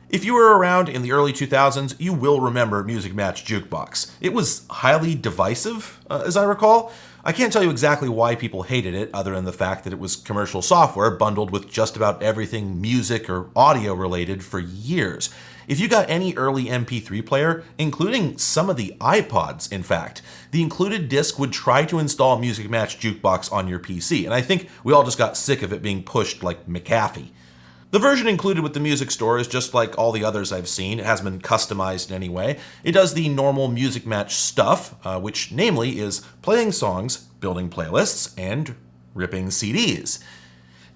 If you were around in the early 2000s, you will remember Musicmatch Jukebox. It was highly divisive, uh, as I recall. I can't tell you exactly why people hated it, other than the fact that it was commercial software bundled with just about everything music or audio related for years. If you got any early MP3 player, including some of the iPods, in fact, the included disc would try to install Musicmatch Jukebox on your PC, and I think we all just got sick of it being pushed like McAfee. The version included with the music store is just like all the others I've seen. It hasn't been customized in any way. It does the normal Musicmatch stuff, uh, which namely is playing songs, building playlists, and ripping CDs.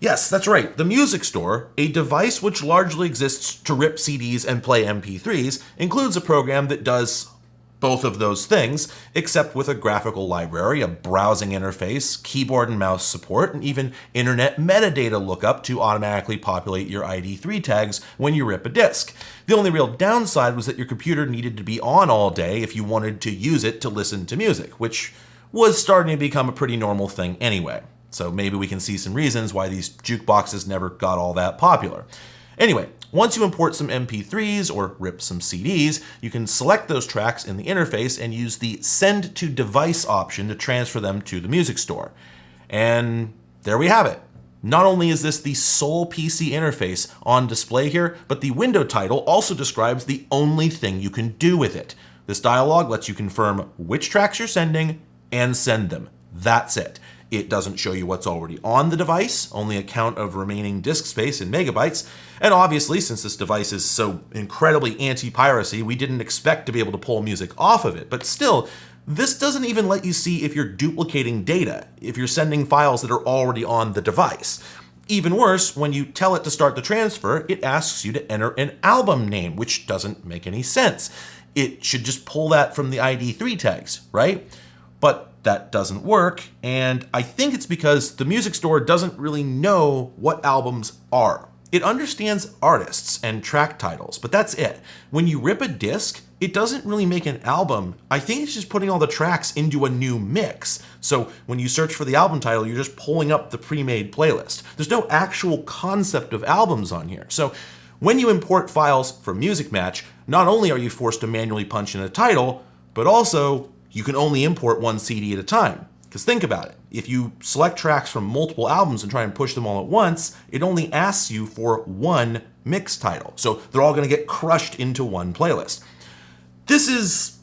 Yes, that's right, the Music Store, a device which largely exists to rip CDs and play MP3s, includes a program that does both of those things, except with a graphical library, a browsing interface, keyboard and mouse support, and even internet metadata lookup to automatically populate your ID3 tags when you rip a disk. The only real downside was that your computer needed to be on all day if you wanted to use it to listen to music, which was starting to become a pretty normal thing anyway. So maybe we can see some reasons why these jukeboxes never got all that popular. Anyway, once you import some MP3s or rip some CDs, you can select those tracks in the interface and use the Send to Device option to transfer them to the music store. And there we have it. Not only is this the sole PC interface on display here, but the window title also describes the only thing you can do with it. This dialog lets you confirm which tracks you're sending and send them. That's it. It doesn't show you what's already on the device, only a count of remaining disk space in megabytes. And obviously, since this device is so incredibly anti-piracy, we didn't expect to be able to pull music off of it. But still, This doesn't even let you see if you're duplicating data, if you're sending files that are already on the device. Even worse, when you tell it to start the transfer, it asks you to enter an album name, which doesn't make any sense. It should just pull that from the ID3 tags, right? But that doesn't work, and I think it's because the music store doesn't really know what albums are. It understands artists and track titles, but that's it. When you rip a disc, it doesn't really make an album. I think it's just putting all the tracks into a new mix. So when you search for the album title, you're just pulling up the pre-made playlist. There's no actual concept of albums on here. So when you import files from Musicmatch, not only are you forced to manually punch in a title, but also you can only import one CD at a time. Because think about it, if you select tracks from multiple albums and try and push them all at once, it only asks you for one mix title. So they're all going to get crushed into one playlist. This is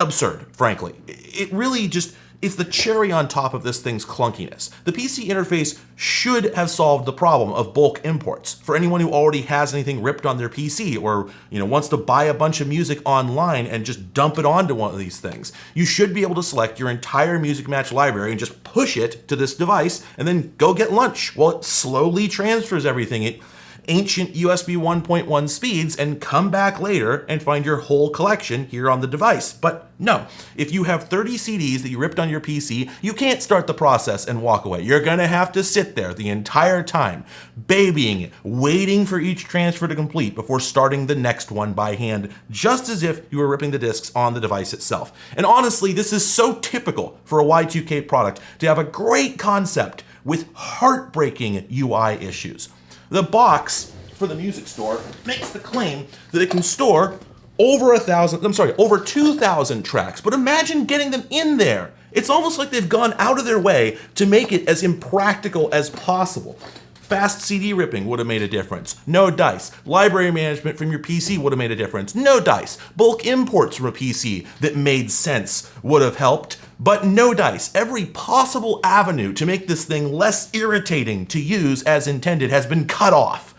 absurd, frankly. It really just it's the cherry on top of this thing's clunkiness. The PC interface should have solved the problem of bulk imports. For anyone who already has anything ripped on their PC or you know wants to buy a bunch of music online and just dump it onto one of these things, you should be able to select your entire Musicmatch library and just push it to this device and then go get lunch while it slowly transfers everything. It, ancient USB 1.1 speeds and come back later and find your whole collection here on the device. But no, if you have 30 CDs that you ripped on your PC, you can't start the process and walk away. You're gonna have to sit there the entire time, babying it, waiting for each transfer to complete before starting the next one by hand, just as if you were ripping the discs on the device itself. And honestly, this is so typical for a Y2K product to have a great concept with heartbreaking UI issues. The box for the music store makes the claim that it can store over a thousand, I'm sorry, over 2,000 tracks. But imagine getting them in there. It's almost like they've gone out of their way to make it as impractical as possible. Fast CD ripping would have made a difference. No dice. Library management from your PC would have made a difference. No dice. Bulk imports from a PC that made sense would have helped. But no dice. Every possible avenue to make this thing less irritating to use as intended has been cut off.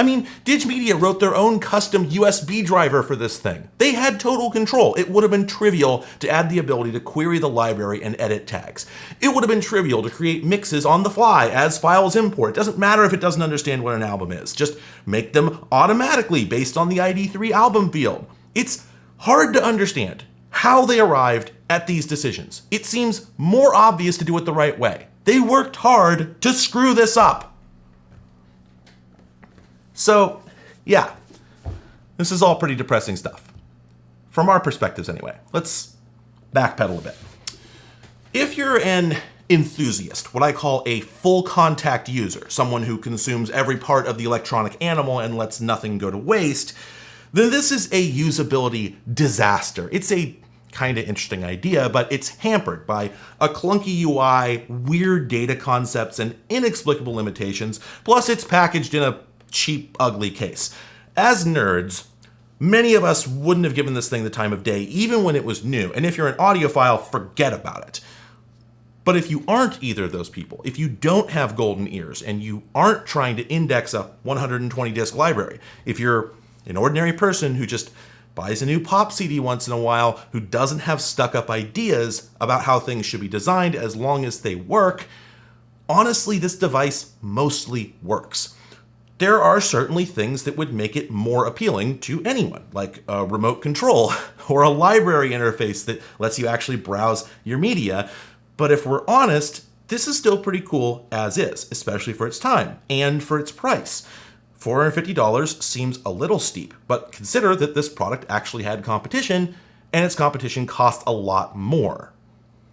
I mean, Digimedia wrote their own custom USB driver for this thing. They had total control. It would have been trivial to add the ability to query the library and edit tags. It would have been trivial to create mixes on the fly as files import. It doesn't matter if it doesn't understand what an album is. Just make them automatically based on the ID3 album field. It's hard to understand how they arrived at these decisions. It seems more obvious to do it the right way. They worked hard to screw this up. So, yeah, this is all pretty depressing stuff. From our perspectives, anyway. Let's backpedal a bit. If you're an enthusiast, what I call a full contact user, someone who consumes every part of the electronic animal and lets nothing go to waste, then this is a usability disaster. It's a kind of interesting idea, but it's hampered by a clunky UI, weird data concepts, and inexplicable limitations, plus it's packaged in a cheap, ugly case. As nerds, many of us wouldn't have given this thing the time of day, even when it was new. And if you're an audiophile, forget about it. But if you aren't either of those people, if you don't have golden ears and you aren't trying to index a 120 disc library, if you're an ordinary person who just buys a new pop CD once in a while, who doesn't have stuck up ideas about how things should be designed as long as they work, honestly, this device mostly works there are certainly things that would make it more appealing to anyone, like a remote control or a library interface that lets you actually browse your media. But if we're honest, this is still pretty cool as is, especially for its time and for its price. $450 seems a little steep, but consider that this product actually had competition and its competition cost a lot more.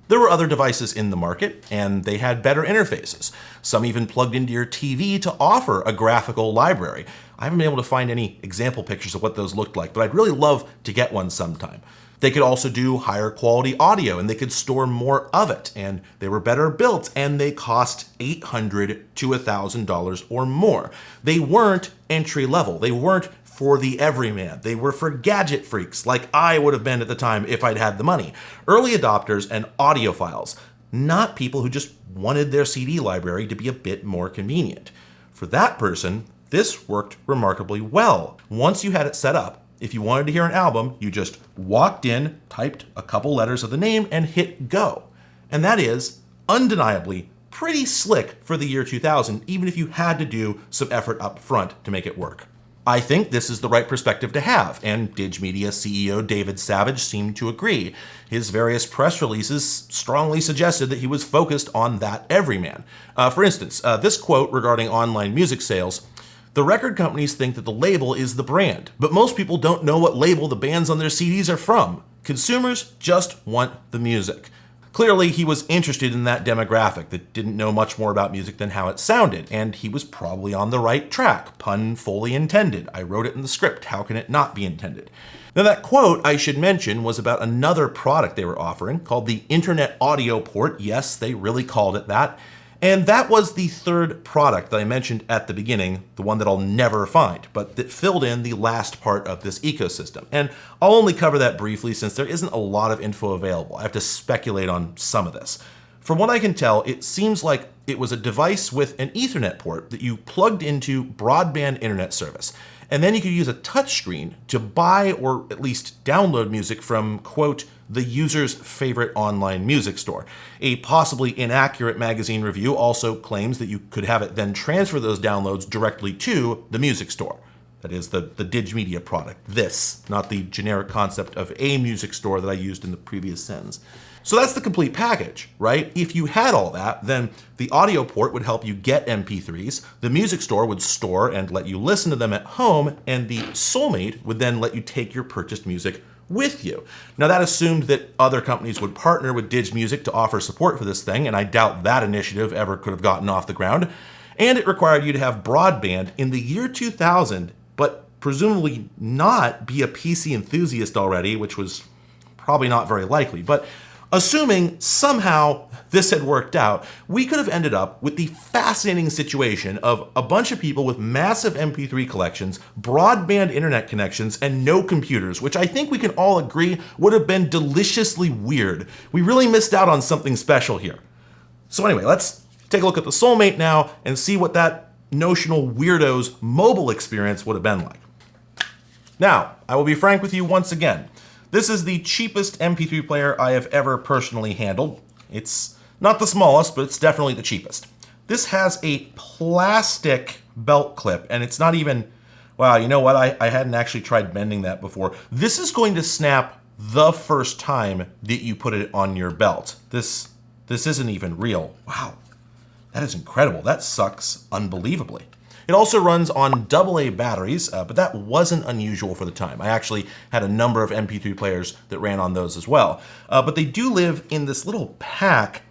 There were other devices in the market, and they had better interfaces. Some even plugged into your TV to offer a graphical library. I haven't been able to find any example pictures of what those looked like, but I'd really love to get one sometime. They could also do higher quality audio and they could store more of it and they were better built and they cost 800 to $1,000 or more. They weren't entry level. They weren't for the everyman. They were for gadget freaks, like I would have been at the time if I'd had the money. Early adopters and audiophiles, not people who just wanted their CD library to be a bit more convenient. For that person, this worked remarkably well. Once you had it set up, if you wanted to hear an album, you just walked in, typed a couple letters of the name, and hit go. And that is undeniably pretty slick for the year 2000, even if you had to do some effort up front to make it work. I think this is the right perspective to have, and Digimedia CEO David Savage seemed to agree. His various press releases strongly suggested that he was focused on that everyman. Uh, for instance, uh, this quote regarding online music sales the record companies think that the label is the brand, but most people don't know what label the bands on their CDs are from. Consumers just want the music. Clearly, he was interested in that demographic that didn't know much more about music than how it sounded, and he was probably on the right track, pun fully intended. I wrote it in the script, how can it not be intended? Now that quote, I should mention, was about another product they were offering called the Internet Audio Port. Yes, they really called it that. And that was the third product that I mentioned at the beginning, the one that I'll never find, but that filled in the last part of this ecosystem. And I'll only cover that briefly since there isn't a lot of info available. I have to speculate on some of this. From what I can tell, it seems like it was a device with an Ethernet port that you plugged into broadband internet service. And then you could use a touchscreen to buy or at least download music from, quote, the user's favorite online music store. A possibly inaccurate magazine review also claims that you could have it then transfer those downloads directly to the music store. That is the, the Digimedia product. This, not the generic concept of a music store that I used in the previous sentence. So that's the complete package, right? If you had all that, then the audio port would help you get MP3s, the music store would store and let you listen to them at home, and the Soulmate would then let you take your purchased music with you. Now that assumed that other companies would partner with Dig Music to offer support for this thing, and I doubt that initiative ever could have gotten off the ground. And it required you to have broadband in the year 2000, but presumably not be a PC enthusiast already, which was probably not very likely. But Assuming somehow this had worked out, we could have ended up with the fascinating situation of a bunch of people with massive MP3 collections, broadband internet connections, and no computers, which I think we can all agree would have been deliciously weird. We really missed out on something special here. So anyway, let's take a look at the Soulmate now and see what that notional weirdo's mobile experience would have been like. Now, I will be frank with you once again. This is the cheapest MP3 player I have ever personally handled. It's not the smallest, but it's definitely the cheapest. This has a plastic belt clip, and it's not even, wow, you know what? I, I hadn't actually tried bending that before. This is going to snap the first time that you put it on your belt. This, this isn't even real. Wow, that is incredible. That sucks unbelievably. It also runs on AA batteries, uh, but that wasn't unusual for the time. I actually had a number of MP3 players that ran on those as well. Uh, but they do live in this little pack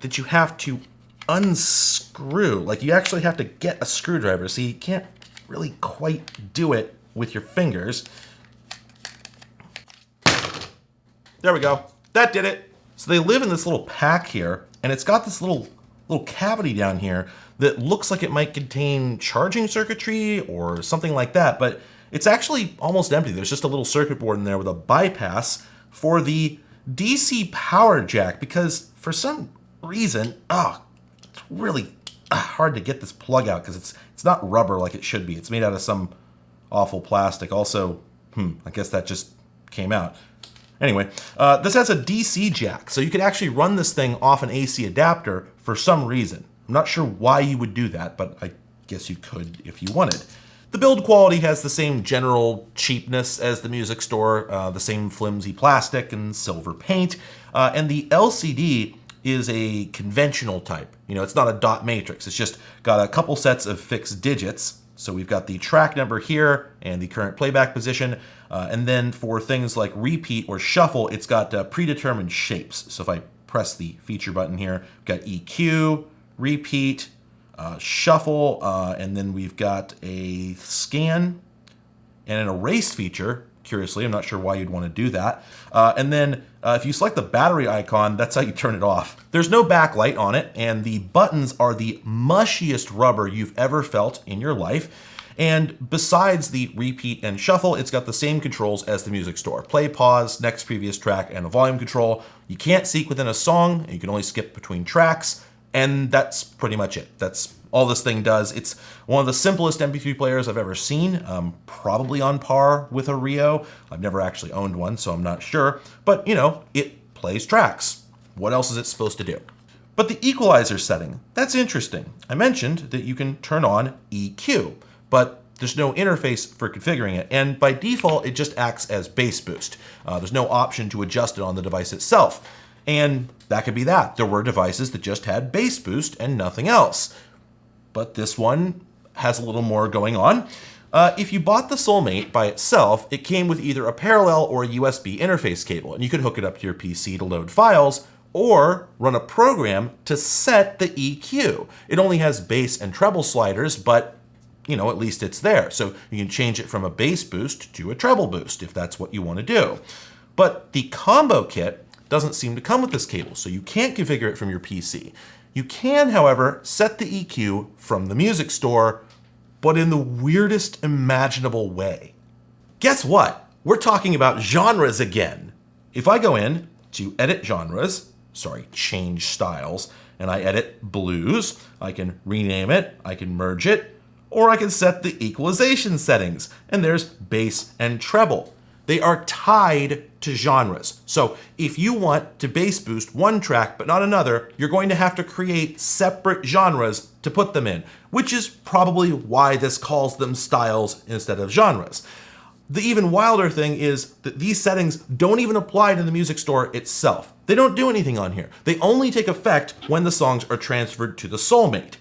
that you have to unscrew. Like you actually have to get a screwdriver, so you can't really quite do it with your fingers. There we go. That did it. So they live in this little pack here, and it's got this little little cavity down here that looks like it might contain charging circuitry or something like that, but it's actually almost empty. There's just a little circuit board in there with a bypass for the DC power jack because for some reason, oh, it's really uh, hard to get this plug out because it's it's not rubber like it should be. It's made out of some awful plastic. Also, hmm, I guess that just came out. Anyway, uh, this has a DC jack, so you could actually run this thing off an AC adapter for some reason. I'm not sure why you would do that, but I guess you could if you wanted. The build quality has the same general cheapness as the music store, uh, the same flimsy plastic and silver paint, uh, and the LCD is a conventional type. You know, it's not a dot matrix. It's just got a couple sets of fixed digits. So we've got the track number here and the current playback position. Uh, and then for things like repeat or shuffle, it's got uh, predetermined shapes. So if I press the feature button here, we've got EQ, repeat, uh, shuffle, uh, and then we've got a scan and an erase feature. Curiously, I'm not sure why you'd want to do that. Uh, and then uh, if you select the battery icon, that's how you turn it off. There's no backlight on it, and the buttons are the mushiest rubber you've ever felt in your life. And besides the repeat and shuffle, it's got the same controls as the music store. Play, pause, next previous track, and a volume control. You can't seek within a song, you can only skip between tracks. And that's pretty much it. That's all this thing does. It's one of the simplest MP3 players I've ever seen, um, probably on par with a Rio. I've never actually owned one, so I'm not sure. But, you know, it plays tracks. What else is it supposed to do? But the equalizer setting, that's interesting. I mentioned that you can turn on EQ, but there's no interface for configuring it, and by default, it just acts as bass boost. Uh, there's no option to adjust it on the device itself. And that could be that. There were devices that just had bass boost and nothing else. But this one has a little more going on. Uh, if you bought the Soulmate by itself, it came with either a parallel or a USB interface cable, and you could hook it up to your PC to load files, or run a program to set the EQ. It only has bass and treble sliders, but you know, at least it's there. So you can change it from a bass boost to a treble boost if that's what you want to do. But the combo kit doesn't seem to come with this cable, so you can't configure it from your PC. You can, however, set the EQ from the music store, but in the weirdest imaginable way. Guess what? We're talking about genres again. If I go in to edit genres, sorry, change styles, and I edit blues, I can rename it, I can merge it, or I can set the equalization settings, and there's bass and treble. They are tied to genres. So if you want to bass boost one track but not another, you're going to have to create separate genres to put them in, which is probably why this calls them styles instead of genres. The even wilder thing is that these settings don't even apply to the music store itself. They don't do anything on here. They only take effect when the songs are transferred to the Soulmate.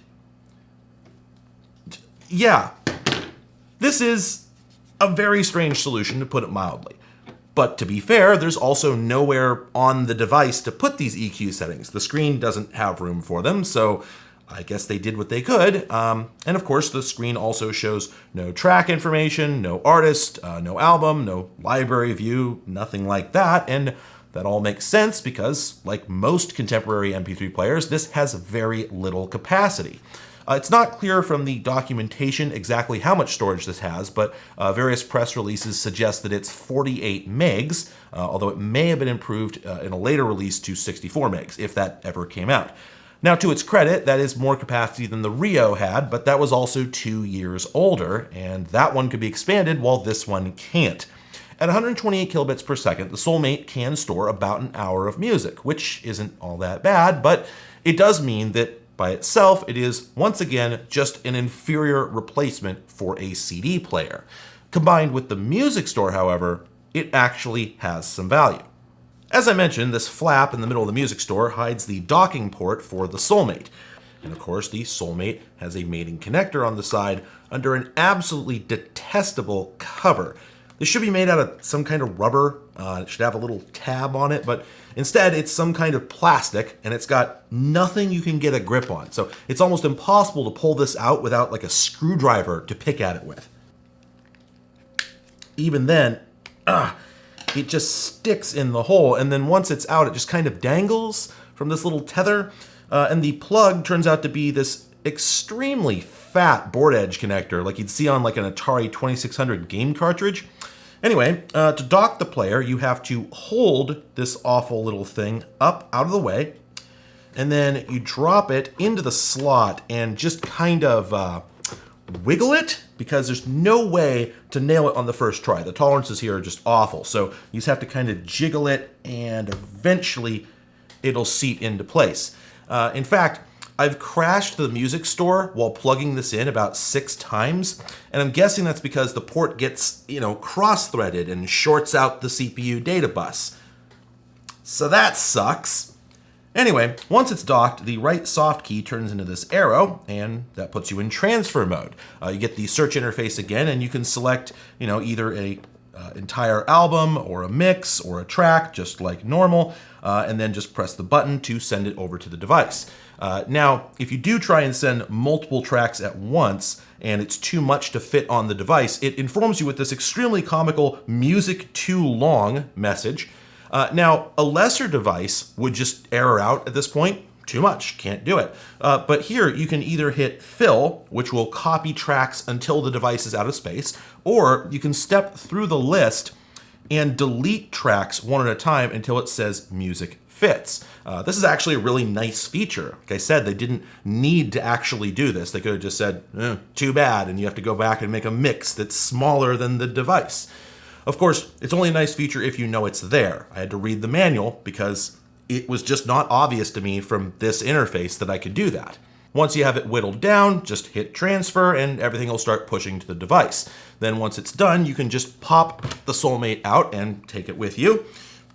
Yeah, this is a very strange solution to put it mildly. But to be fair, there's also nowhere on the device to put these EQ settings. The screen doesn't have room for them, so I guess they did what they could. Um, and of course, the screen also shows no track information, no artist, uh, no album, no library view, nothing like that. And that all makes sense because, like most contemporary MP3 players, this has very little capacity. Uh, it's not clear from the documentation exactly how much storage this has, but uh, various press releases suggest that it's 48 megs, uh, although it may have been improved uh, in a later release to 64 megs, if that ever came out. Now, to its credit, that is more capacity than the Rio had, but that was also two years older, and that one could be expanded while this one can't. At 128 kilobits per second, the Soulmate can store about an hour of music, which isn't all that bad, but it does mean that by itself, it is once again just an inferior replacement for a CD player. Combined with the music store, however, it actually has some value. As I mentioned, this flap in the middle of the music store hides the docking port for the Soulmate. And of course, the Soulmate has a mating connector on the side under an absolutely detestable cover. This should be made out of some kind of rubber. Uh, it should have a little tab on it, but instead it's some kind of plastic and it's got nothing you can get a grip on. So it's almost impossible to pull this out without like a screwdriver to pick at it with. Even then, ah, it just sticks in the hole. And then once it's out, it just kind of dangles from this little tether. Uh, and the plug turns out to be this extremely fat board edge connector, like you'd see on like an Atari 2600 game cartridge. Anyway, uh, to dock the player, you have to hold this awful little thing up out of the way, and then you drop it into the slot and just kind of uh, wiggle it because there's no way to nail it on the first try. The tolerances here are just awful. So you just have to kind of jiggle it and eventually it'll seat into place. Uh, in fact, I've crashed the music store while plugging this in about six times, and I'm guessing that's because the port gets, you know, cross-threaded and shorts out the CPU data bus. So that sucks. Anyway, once it's docked, the right soft key turns into this arrow, and that puts you in transfer mode. Uh, you get the search interface again, and you can select, you know, either a uh, entire album or a mix or a track, just like normal, uh, and then just press the button to send it over to the device. Uh, now, if you do try and send multiple tracks at once, and it's too much to fit on the device, it informs you with this extremely comical music too long message, uh, now, a lesser device would just error out at this point. Too much, can't do it. Uh, but here you can either hit fill, which will copy tracks until the device is out of space, or you can step through the list and delete tracks one at a time until it says music fits. Uh, this is actually a really nice feature. Like I said, they didn't need to actually do this. They could have just said, eh, too bad, and you have to go back and make a mix that's smaller than the device. Of course, it's only a nice feature if you know it's there. I had to read the manual because it was just not obvious to me from this interface that I could do that. Once you have it whittled down, just hit transfer and everything will start pushing to the device. Then once it's done, you can just pop the Soulmate out and take it with you.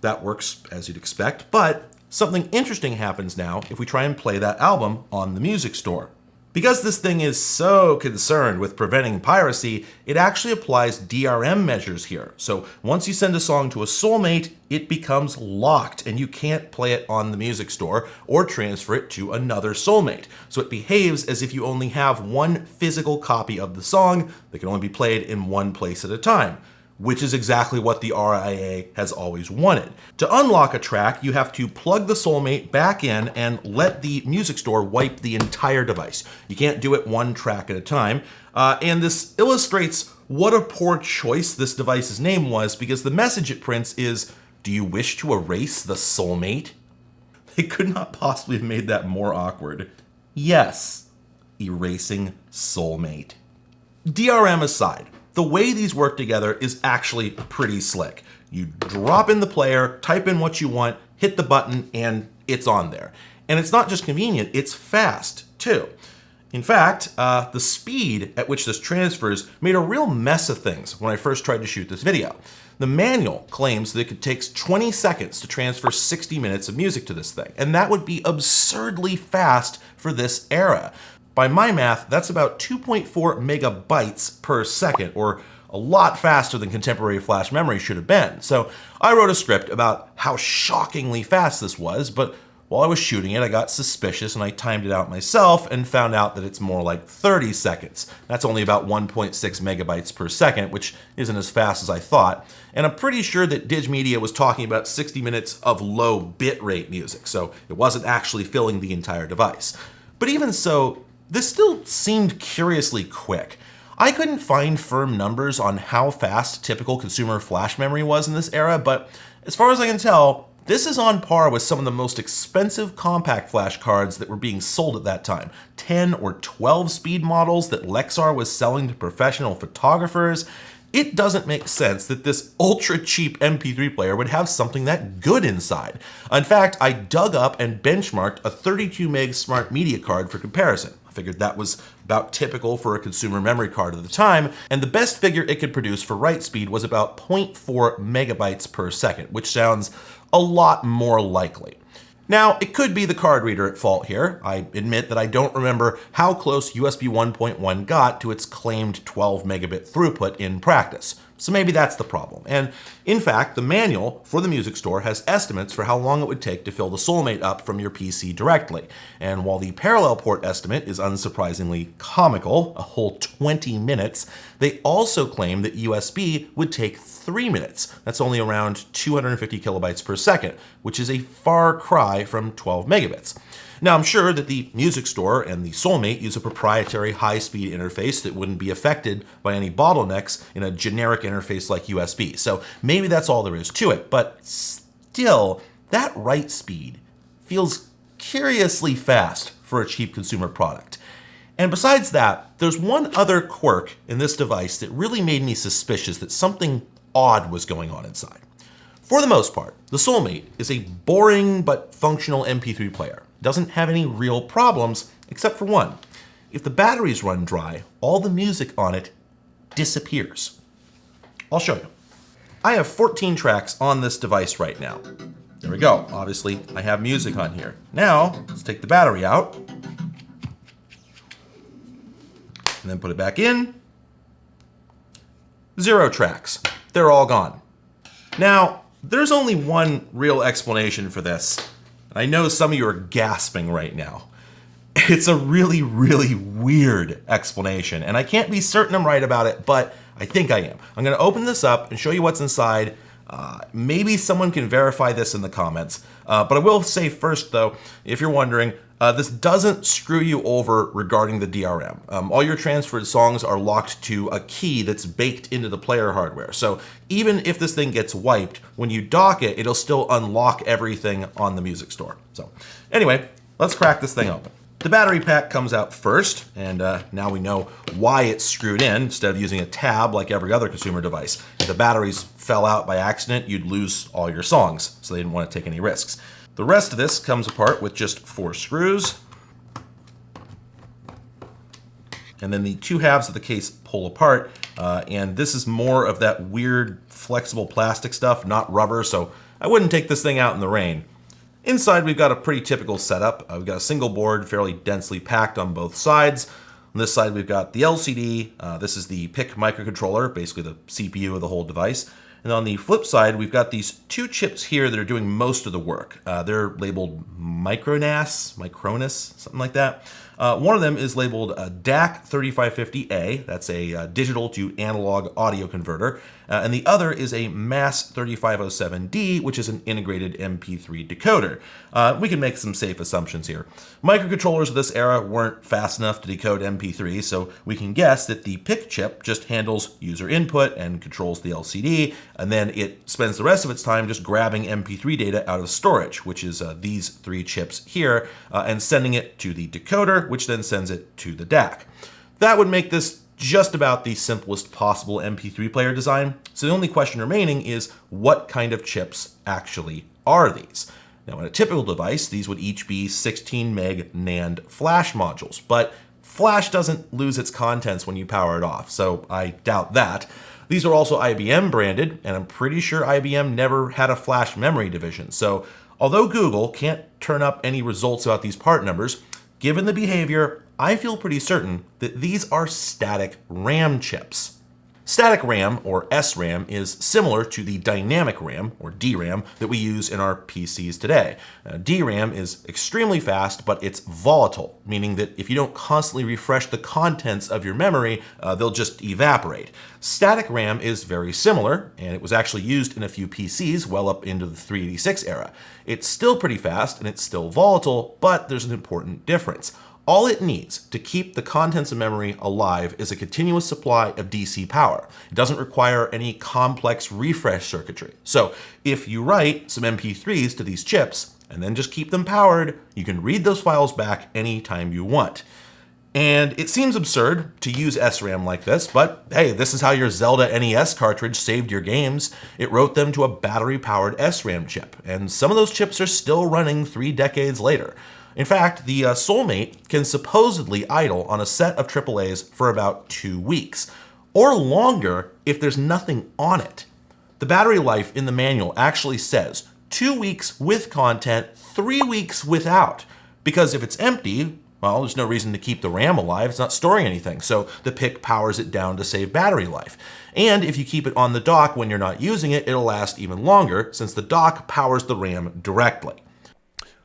That works as you'd expect, but something interesting happens now if we try and play that album on the music store. Because this thing is so concerned with preventing piracy, it actually applies DRM measures here. So once you send a song to a soulmate, it becomes locked and you can't play it on the music store or transfer it to another soulmate. So it behaves as if you only have one physical copy of the song that can only be played in one place at a time which is exactly what the RIAA has always wanted. To unlock a track, you have to plug the Soulmate back in and let the music store wipe the entire device. You can't do it one track at a time. Uh, and this illustrates what a poor choice this device's name was because the message it prints is, do you wish to erase the Soulmate? They could not possibly have made that more awkward. Yes, erasing Soulmate. DRM aside, the way these work together is actually pretty slick. You drop in the player, type in what you want, hit the button, and it's on there. And it's not just convenient, it's fast too. In fact, uh, the speed at which this transfers made a real mess of things when I first tried to shoot this video. The manual claims that it takes 20 seconds to transfer 60 minutes of music to this thing, and that would be absurdly fast for this era. By my math, that's about 2.4 megabytes per second, or a lot faster than contemporary flash memory should have been. So I wrote a script about how shockingly fast this was, but while I was shooting it, I got suspicious and I timed it out myself and found out that it's more like 30 seconds. That's only about 1.6 megabytes per second, which isn't as fast as I thought. And I'm pretty sure that Digimedia was talking about 60 minutes of low bitrate music, so it wasn't actually filling the entire device. But even so, this still seemed curiously quick. I couldn't find firm numbers on how fast typical consumer flash memory was in this era, but as far as I can tell, this is on par with some of the most expensive compact flash cards that were being sold at that time. 10 or 12 speed models that Lexar was selling to professional photographers. It doesn't make sense that this ultra cheap MP3 player would have something that good inside. In fact, I dug up and benchmarked a 32 meg smart media card for comparison. I figured that was about typical for a consumer memory card at the time, and the best figure it could produce for write speed was about 0.4 megabytes per second, which sounds a lot more likely. Now, it could be the card reader at fault here. I admit that I don't remember how close USB 1.1 got to its claimed 12 megabit throughput in practice. So maybe that's the problem. And in fact, the manual for the music store has estimates for how long it would take to fill the Soulmate up from your PC directly. And while the parallel port estimate is unsurprisingly comical, a whole 20 minutes, they also claim that USB would take three minutes. That's only around 250 kilobytes per second, which is a far cry from 12 megabits. Now, I'm sure that the music store and the Soulmate use a proprietary high-speed interface that wouldn't be affected by any bottlenecks in a generic interface like USB. So maybe that's all there is to it, but still, that write speed feels curiously fast for a cheap consumer product. And besides that, there's one other quirk in this device that really made me suspicious that something odd was going on inside. For the most part, the Soulmate is a boring but functional MP3 player doesn't have any real problems, except for one. If the batteries run dry, all the music on it disappears. I'll show you. I have 14 tracks on this device right now. There we go. Obviously, I have music on here. Now, let's take the battery out. And then put it back in. Zero tracks. They're all gone. Now, there's only one real explanation for this. I know some of you are gasping right now. It's a really, really weird explanation, and I can't be certain I'm right about it, but I think I am. I'm gonna open this up and show you what's inside. Uh, maybe someone can verify this in the comments, uh, but I will say first though, if you're wondering, Uh, this doesn't screw you over regarding the DRM. Um, all your transferred songs are locked to a key that's baked into the player hardware. So even if this thing gets wiped, when you dock it, it'll still unlock everything on the music store. So anyway, let's crack this thing open. The battery pack comes out first, and uh, now we know why it's screwed in instead of using a tab like every other consumer device. If the batteries fell out by accident, you'd lose all your songs, so they didn't want to take any risks. The rest of this comes apart with just four screws. And then the two halves of the case pull apart, uh, and this is more of that weird flexible plastic stuff, not rubber, so I wouldn't take this thing out in the rain. Inside, we've got a pretty typical setup. Uh, we've got a single board, fairly densely packed on both sides. On this side, we've got the LCD. Uh, this is the PIC microcontroller, basically the CPU of the whole device. And on the flip side, we've got these two chips here that are doing most of the work. Uh, they're labeled Micronas, Micronis, something like that. Uh, one of them is labeled uh, DAC 3550A, that's a uh, digital to analog audio converter, uh, and the other is a MAS 3507D, which is an integrated MP3 decoder. Uh, we can make some safe assumptions here. Microcontrollers of this era weren't fast enough to decode MP3, so we can guess that the PIC chip just handles user input and controls the LCD, and then it spends the rest of its time just grabbing MP3 data out of storage, which is uh, these three chips here, and sending it to the decoder, which then sends it to the DAC. That would make this just about the simplest possible MP3 player design. So the only question remaining is what kind of chips actually are these? Now in a typical device, these would each be 16 meg NAND flash modules, but flash doesn't lose its contents when you power it off, so I doubt that. These are also IBM branded, and I'm pretty sure IBM never had a flash memory division. So although Google can't turn up any results about these part numbers, Given the behavior, I feel pretty certain that these are static RAM chips. Static RAM, or SRAM, is similar to the dynamic RAM, or DRAM, that we use in our PCs today. Uh, DRAM is extremely fast, but it's volatile, meaning that if you don't constantly refresh the contents of your memory, uh, they'll just evaporate. Static RAM is very similar, and it was actually used in a few PCs well up into the 386 era. It's still pretty fast, and it's still volatile, but there's an important difference. All it needs to keep the contents of memory alive is a continuous supply of DC power. It doesn't require any complex refresh circuitry. So if you write some MP3s to these chips and then just keep them powered, you can read those files back anytime you want. And it seems absurd to use SRAM like this, but hey, this is how your Zelda NES cartridge saved your games. It wrote them to a battery-powered SRAM chip, and some of those chips are still running three decades later. In fact, the uh, Soulmate can supposedly idle on a set of AAAs for about two weeks, or longer if there's nothing on it. The battery life in the manual actually says two weeks with content, three weeks without. Because if it's empty, well, there's no reason to keep the RAM alive. It's not storing anything. So the PIC powers it down to save battery life. And if you keep it on the dock when you're not using it, it'll last even longer since the dock powers the RAM directly.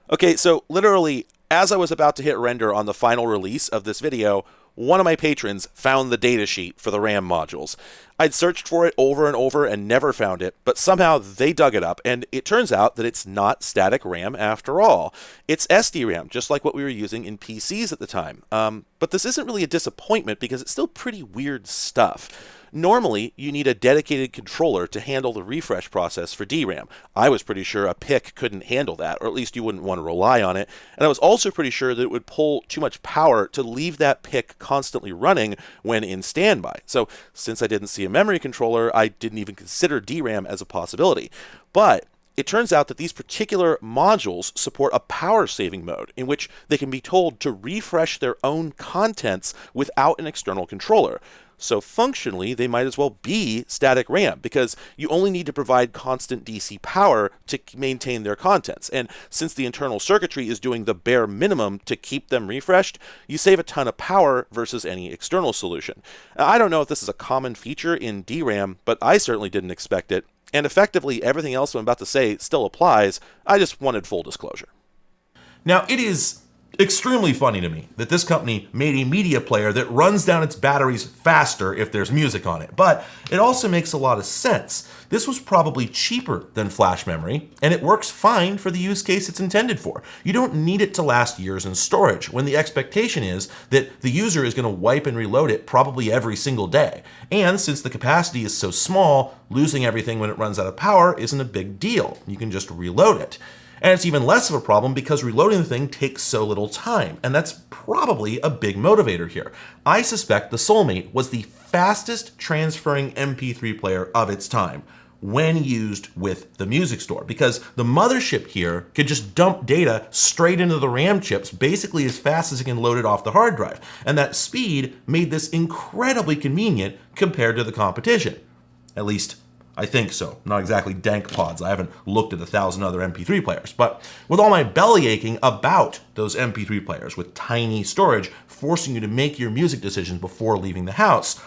Okay, so literally, as I was about to hit render on the final release of this video, one of my patrons found the datasheet for the RAM modules. I'd searched for it over and over and never found it, but somehow they dug it up, and it turns out that it's not static RAM after all. It's SDRAM, just like what we were using in PCs at the time. Um, but this isn't really a disappointment because it's still pretty weird stuff. Normally, you need a dedicated controller to handle the refresh process for DRAM. I was pretty sure a PIC couldn't handle that, or at least you wouldn't want to rely on it. And I was also pretty sure that it would pull too much power to leave that PIC constantly running when in standby. So since I didn't see a memory controller, I didn't even consider DRAM as a possibility. But it turns out that these particular modules support a power saving mode in which they can be told to refresh their own contents without an external controller. So functionally, they might as well be static RAM because you only need to provide constant DC power to maintain their contents. And since the internal circuitry is doing the bare minimum to keep them refreshed, you save a ton of power versus any external solution. I don't know if this is a common feature in DRAM, but I certainly didn't expect it. And effectively, everything else I'm about to say still applies. I just wanted full disclosure. Now, it is extremely funny to me that this company made a media player that runs down its batteries faster if there's music on it. But it also makes a lot of sense. This was probably cheaper than flash memory, and it works fine for the use case it's intended for. You don't need it to last years in storage when the expectation is that the user is going to wipe and reload it probably every single day. And since the capacity is so small, losing everything when it runs out of power isn't a big deal. You can just reload it. And it's even less of a problem because reloading the thing takes so little time, and that's probably a big motivator here. I suspect the Soulmate was the fastest transferring MP3 player of its time when used with the music store because the mothership here could just dump data straight into the RAM chips basically as fast as it can load it off the hard drive. And that speed made this incredibly convenient compared to the competition. At least I think so. Not exactly DankPods. I haven't looked at a thousand other MP3 players. But with all my belly aching about those MP3 players with tiny storage forcing you to make your music decisions before leaving the house,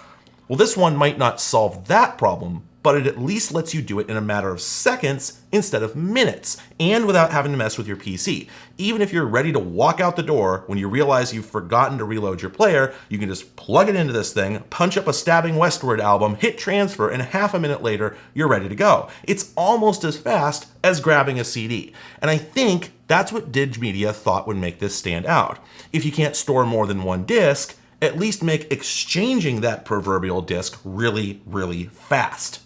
well, this one might not solve that problem, but it at least lets you do it in a matter of seconds instead of minutes, and without having to mess with your PC. Even if you're ready to walk out the door when you realize you've forgotten to reload your player, you can just plug it into this thing, punch up a Stabbing Westward album, hit transfer, and half a minute later, you're ready to go. It's almost as fast as grabbing a CD. And I think that's what Digimedia thought would make this stand out. If you can't store more than one disc, at least make exchanging that proverbial disc really, really fast.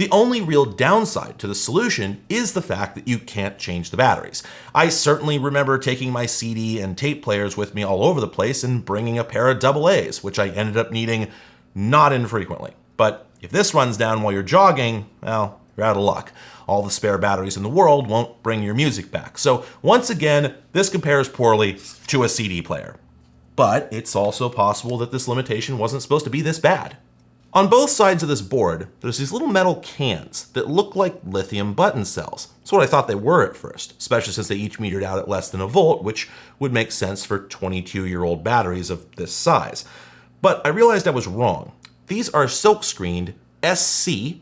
The only real downside to the solution is the fact that you can't change the batteries. I certainly remember taking my CD and tape players with me all over the place and bringing a pair of AA's, which I ended up needing not infrequently. But if this runs down while you're jogging, well, you're out of luck. All the spare batteries in the world won't bring your music back. So once again, this compares poorly to a CD player. But it's also possible that this limitation wasn't supposed to be this bad. On both sides of this board, there's these little metal cans that look like lithium button cells. That's what I thought they were at first, especially since they each metered out at less than a volt, which would make sense for 22-year-old batteries of this size. But I realized I was wrong. These are silk screened SC,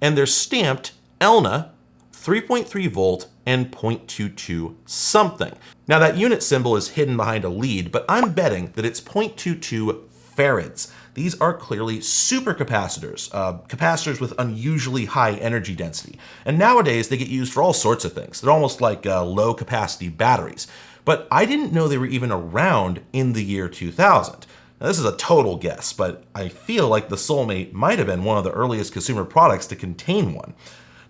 and they're stamped ELNA 3.3 volt and 0.22 something. Now that unit symbol is hidden behind a lead, but I'm betting that it's 0.22 farads. These are clearly supercapacitors, uh, capacitors with unusually high energy density. And nowadays they get used for all sorts of things. They're almost like uh, low capacity batteries. But I didn't know they were even around in the year 2000. Now, this is a total guess, but I feel like the Soulmate might have been one of the earliest consumer products to contain one.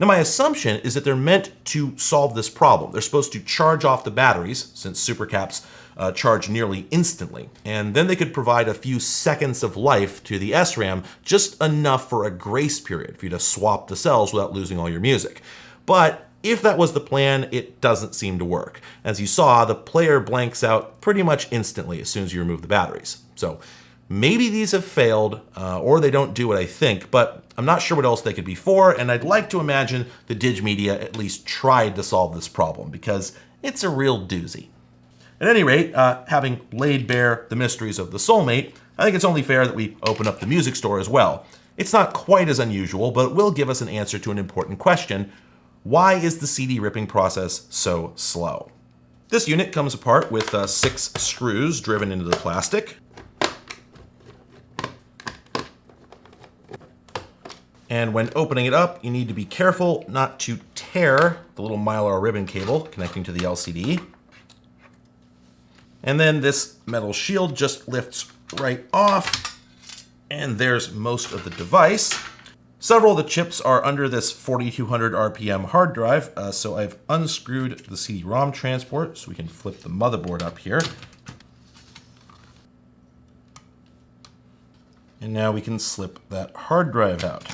Now, my assumption is that they're meant to solve this problem. They're supposed to charge off the batteries, since supercaps uh, charge nearly instantly. And then they could provide a few seconds of life to the SRAM, just enough for a grace period for you to swap the cells without losing all your music. But if that was the plan, it doesn't seem to work. As you saw, the player blanks out pretty much instantly as soon as you remove the batteries. So maybe these have failed, uh, or they don't do what I think, but I'm not sure what else they could be for, and I'd like to imagine the Digimedia at least tried to solve this problem, because it's a real doozy. At any rate, uh, having laid bare the mysteries of the Soulmate, I think it's only fair that we open up the music store as well. It's not quite as unusual, but it will give us an answer to an important question. Why is the CD ripping process so slow? This unit comes apart with uh, six screws driven into the plastic. And when opening it up, you need to be careful not to tear the little mylar ribbon cable connecting to the LCD. And then this metal shield just lifts right off. And there's most of the device. Several of the chips are under this 4200 RPM hard drive, uh, so I've unscrewed the CD-ROM transport so we can flip the motherboard up here. And now we can slip that hard drive out.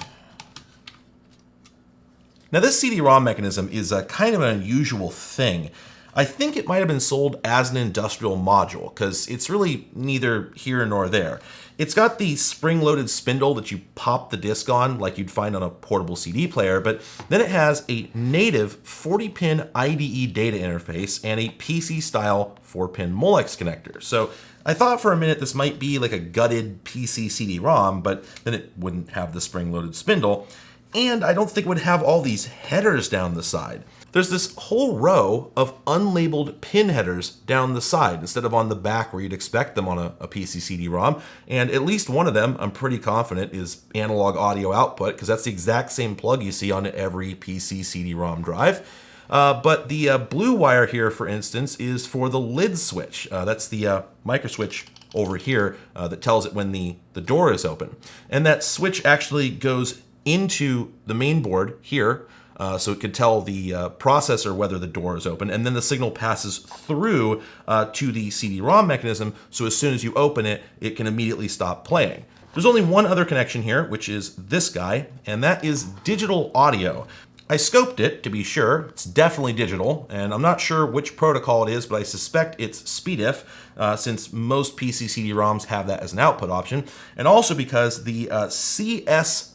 Now this CD-ROM mechanism is a kind of an unusual thing. I think it might have been sold as an industrial module because it's really neither here nor there. It's got the spring-loaded spindle that you pop the disc on like you'd find on a portable CD player, but then it has a native 40-pin IDE data interface and a PC-style 4-pin Molex connector. So I thought for a minute this might be like a gutted PC CD-ROM, but then it wouldn't have the spring-loaded spindle and I don't think it would have all these headers down the side. There's this whole row of unlabeled pin headers down the side instead of on the back where you'd expect them on a, a PC CD-ROM. And at least one of them, I'm pretty confident, is analog audio output because that's the exact same plug you see on every PC CD-ROM drive. Uh, but the uh, blue wire here, for instance, is for the lid switch. Uh, that's the uh, micro switch over here uh, that tells it when the, the door is open. And that switch actually goes into the main board here, uh, so it could tell the uh, processor whether the door is open, and then the signal passes through uh, to the CD-ROM mechanism, so as soon as you open it, it can immediately stop playing. There's only one other connection here, which is this guy, and that is digital audio. I scoped it to be sure. It's definitely digital, and I'm not sure which protocol it is, but I suspect it's SPDIF, uh, since most PC CD-ROMs have that as an output option, and also because the uh, CS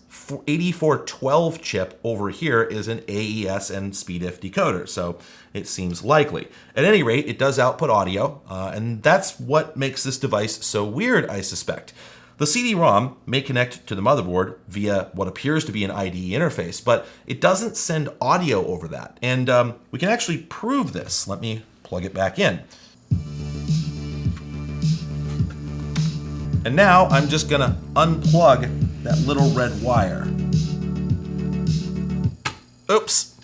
8412 chip over here is an AES and SPDIF decoder, so it seems likely. At any rate, it does output audio, uh, and that's what makes this device so weird, I suspect. The CD-ROM may connect to the motherboard via what appears to be an IDE interface, but it doesn't send audio over that. And um, we can actually prove this. Let me plug it back in. And now I'm just gonna unplug that little red wire. Oops.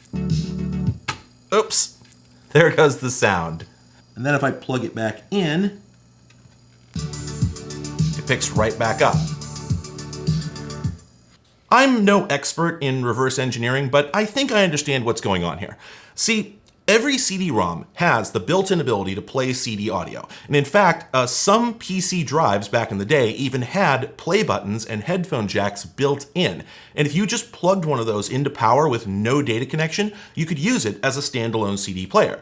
Oops. There goes the sound. And then if I plug it back in, it picks right back up. I'm no expert in reverse engineering, but I think I understand what's going on here. See, Every CD-ROM has the built-in ability to play CD audio. And in fact, uh, some PC drives back in the day even had play buttons and headphone jacks built in. And if you just plugged one of those into power with no data connection, you could use it as a standalone CD player.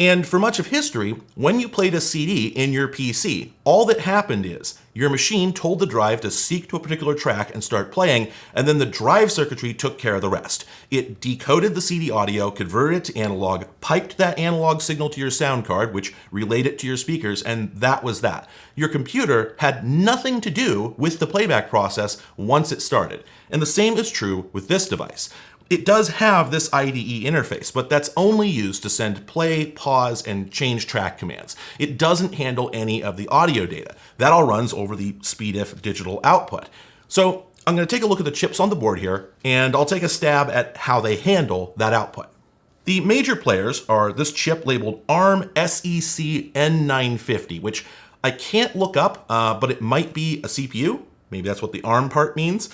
And for much of history, when you played a CD in your PC, all that happened is your machine told the drive to seek to a particular track and start playing, and then the drive circuitry took care of the rest. It decoded the CD audio, converted it to analog, piped that analog signal to your sound card, which relayed it to your speakers, and that was that. Your computer had nothing to do with the playback process once it started. And the same is true with this device. It does have this IDE interface, but that's only used to send play, pause, and change track commands. It doesn't handle any of the audio data. That all runs over the SPDIF digital output. So I'm going to take a look at the chips on the board here, and I'll take a stab at how they handle that output. The major players are this chip labeled ARM SEC N950, which I can't look up, uh, but it might be a CPU. Maybe that's what the ARM part means.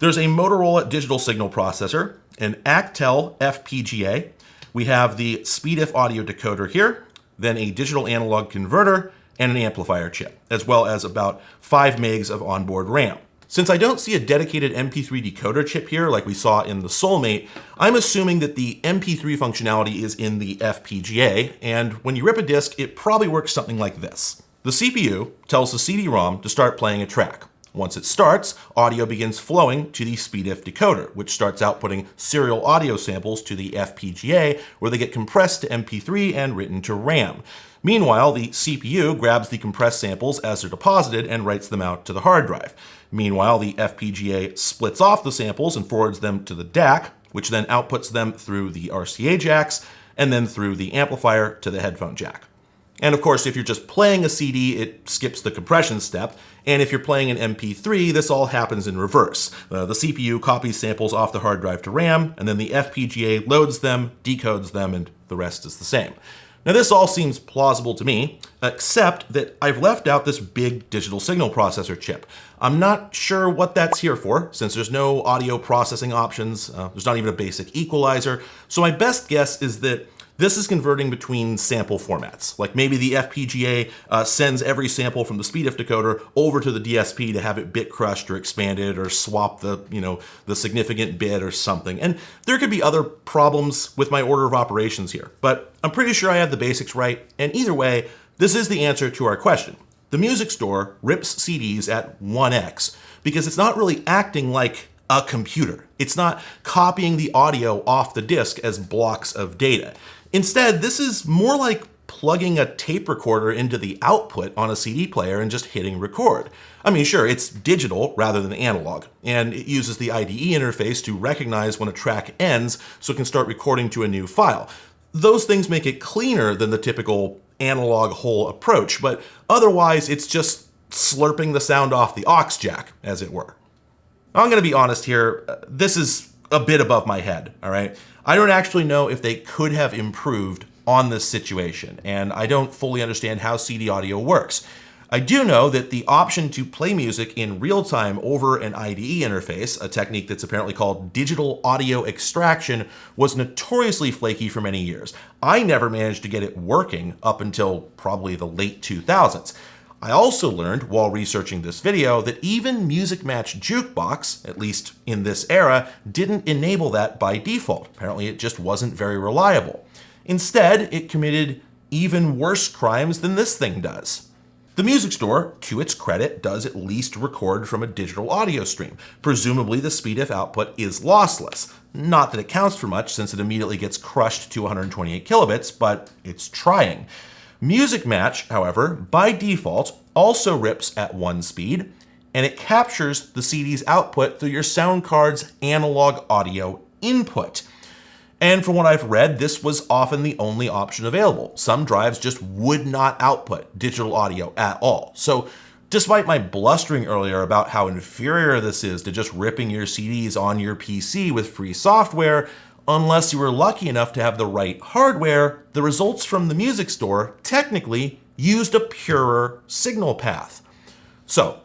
There's a Motorola digital signal processor, an Actel FPGA. We have the SPDIF audio decoder here, then a digital analog converter, and an amplifier chip, as well as about 5 megs of onboard RAM. Since I don't see a dedicated MP3 decoder chip here like we saw in the Soulmate, I'm assuming that the MP3 functionality is in the FPGA, and when you rip a disk, it probably works something like this. The CPU tells the CD-ROM to start playing a track. Once it starts, audio begins flowing to the SPDIF decoder, which starts outputting serial audio samples to the FPGA, where they get compressed to MP3 and written to RAM. Meanwhile, the CPU grabs the compressed samples as they're deposited and writes them out to the hard drive. Meanwhile, the FPGA splits off the samples and forwards them to the DAC, which then outputs them through the RCA jacks and then through the amplifier to the headphone jack. And of course, if you're just playing a CD, it skips the compression step. And if you're playing an MP3, this all happens in reverse. Uh, the CPU copies samples off the hard drive to RAM, and then the FPGA loads them, decodes them, and the rest is the same. Now this all seems plausible to me, except that I've left out this big digital signal processor chip. I'm not sure what that's here for, since there's no audio processing options, uh, there's not even a basic equalizer, so my best guess is that this is converting between sample formats. Like maybe the FPGA uh, sends every sample from the SPDIF decoder over to the DSP to have it bit crushed or expanded or swap the, you know, the significant bit or something. And there could be other problems with my order of operations here, but I'm pretty sure I have the basics right. And either way, this is the answer to our question. The music store rips CDs at 1x because it's not really acting like a computer. It's not copying the audio off the disk as blocks of data. Instead, this is more like plugging a tape recorder into the output on a CD player and just hitting record. I mean, sure, it's digital rather than analog, and it uses the IDE interface to recognize when a track ends so it can start recording to a new file. Those things make it cleaner than the typical analog hole approach, but otherwise it's just slurping the sound off the aux jack, as it were. I'm going to be honest here, uh, this is a bit above my head, all right? I don't actually know if they could have improved on this situation, and I don't fully understand how CD audio works. I do know that the option to play music in real time over an IDE interface, a technique that's apparently called digital audio extraction, was notoriously flaky for many years. I never managed to get it working up until probably the late 2000s. I also learned while researching this video that even Musicmatch Jukebox, at least in this era, didn't enable that by default. Apparently it just wasn't very reliable. Instead, it committed even worse crimes than this thing does. The music store, to its credit, does at least record from a digital audio stream. Presumably the SPDIF output is lossless. Not that it counts for much since it immediately gets crushed to 128 kilobits, but it's trying. Musicmatch, however, by default, also rips at one speed, and it captures the CD's output through your sound card's analog audio input. And from what I've read, this was often the only option available. Some drives just would not output digital audio at all. So despite my blustering earlier about how inferior this is to just ripping your CDs on your PC with free software, unless you were lucky enough to have the right hardware, the results from the music store technically used a purer signal path. So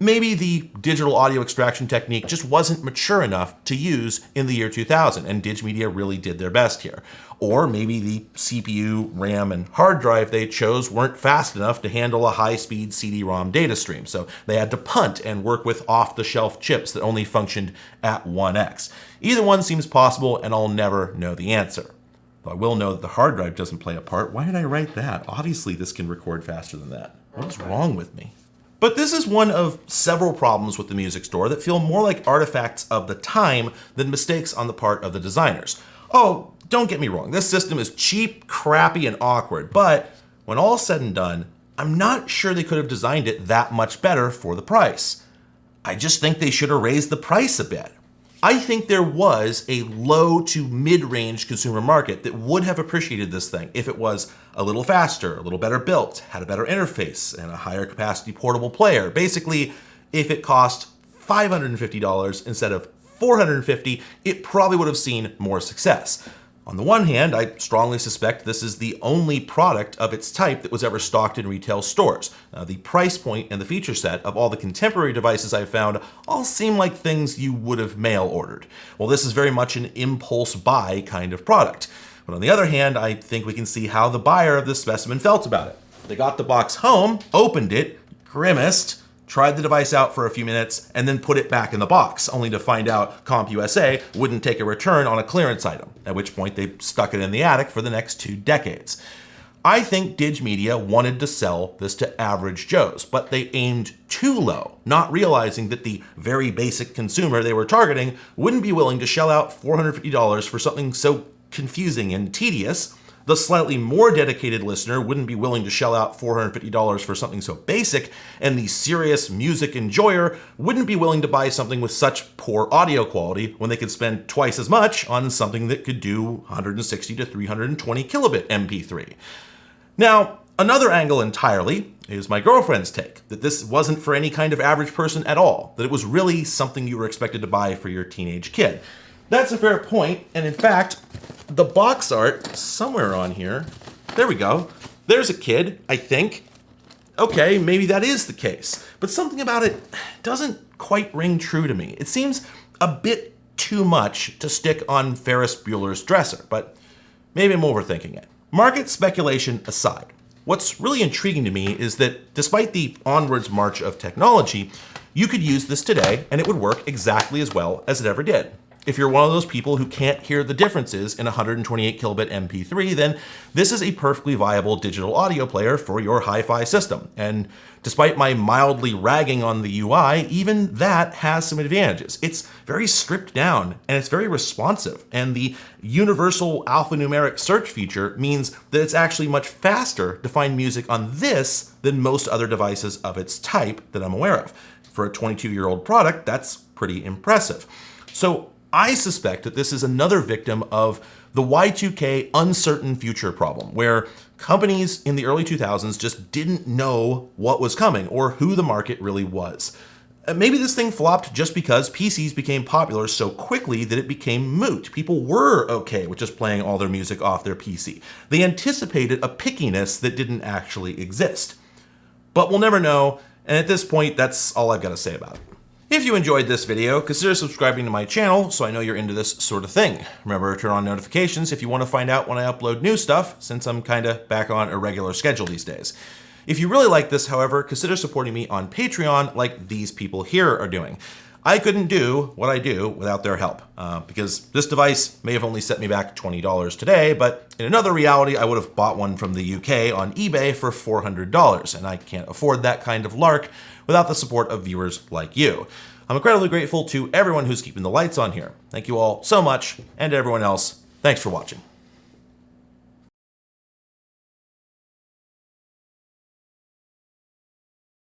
maybe the digital audio extraction technique just wasn't mature enough to use in the year 2000, and Digimedia really did their best here. Or maybe the CPU, RAM, and hard drive they chose weren't fast enough to handle a high-speed CD-ROM data stream, so they had to punt and work with off-the-shelf chips that only functioned at 1x. Either one seems possible, and I'll never know the answer. Though I will know that the hard drive doesn't play a part. Why did I write that? Obviously this can record faster than that. What is wrong with me? But this is one of several problems with the music store that feel more like artifacts of the time than mistakes on the part of the designers. Oh, don't get me wrong, this system is cheap, crappy, and awkward, but when all said and done, I'm not sure they could have designed it that much better for the price. I just think they should have raised the price a bit. I think there was a low to mid-range consumer market that would have appreciated this thing if it was a little faster, a little better built, had a better interface, and a higher capacity portable player. Basically, if it cost $550 instead of 450, dollars it probably would have seen more success. On the one hand, I strongly suspect this is the only product of its type that was ever stocked in retail stores. Uh, the price point and the feature set of all the contemporary devices I've found all seem like things you would have mail ordered. Well, this is very much an impulse buy kind of product. But on the other hand, I think we can see how the buyer of this specimen felt about it. They got the box home, opened it, grimaced, tried the device out for a few minutes, and then put it back in the box, only to find out CompUSA wouldn't take a return on a clearance item, at which point they stuck it in the attic for the next two decades. I think Digimedia wanted to sell this to average Joes, but they aimed too low, not realizing that the very basic consumer they were targeting wouldn't be willing to shell out $450 for something so confusing and tedious the slightly more dedicated listener wouldn't be willing to shell out $450 for something so basic, and the serious music enjoyer wouldn't be willing to buy something with such poor audio quality when they could spend twice as much on something that could do 160 to 320 kilobit MP3. Now, another angle entirely is my girlfriend's take, that this wasn't for any kind of average person at all, that it was really something you were expected to buy for your teenage kid. That's a fair point, and in fact, the box art somewhere on here, there we go. There's a kid, I think. Okay, maybe that is the case, but something about it doesn't quite ring true to me. It seems a bit too much to stick on Ferris Bueller's dresser, but maybe I'm overthinking it. Market speculation aside, what's really intriguing to me is that despite the onwards march of technology, you could use this today and it would work exactly as well as it ever did. If you're one of those people who can't hear the differences in 128 kilobit MP3, then this is a perfectly viable digital audio player for your hi-fi system. And despite my mildly ragging on the UI, even that has some advantages. It's very stripped down and it's very responsive. And the universal alphanumeric search feature means that it's actually much faster to find music on this than most other devices of its type that I'm aware of. For a 22 year old product, that's pretty impressive. So I suspect that this is another victim of the Y2K uncertain future problem, where companies in the early 2000s just didn't know what was coming or who the market really was. Uh, maybe this thing flopped just because PCs became popular so quickly that it became moot. People were okay with just playing all their music off their PC. They anticipated a pickiness that didn't actually exist. But we'll never know, and at this point, that's all I've got to say about it. If you enjoyed this video, consider subscribing to my channel so I know you're into this sort of thing. Remember to turn on notifications if you want to find out when I upload new stuff, since I'm kinda back on a regular schedule these days. If you really like this, however, consider supporting me on Patreon like these people here are doing. I couldn't do what I do without their help, uh, because this device may have only set me back $20 today, but in another reality, I would have bought one from the UK on eBay for $400, and I can't afford that kind of lark without the support of viewers like you. I'm incredibly grateful to everyone who's keeping the lights on here. Thank you all so much, and to everyone else, thanks for watching.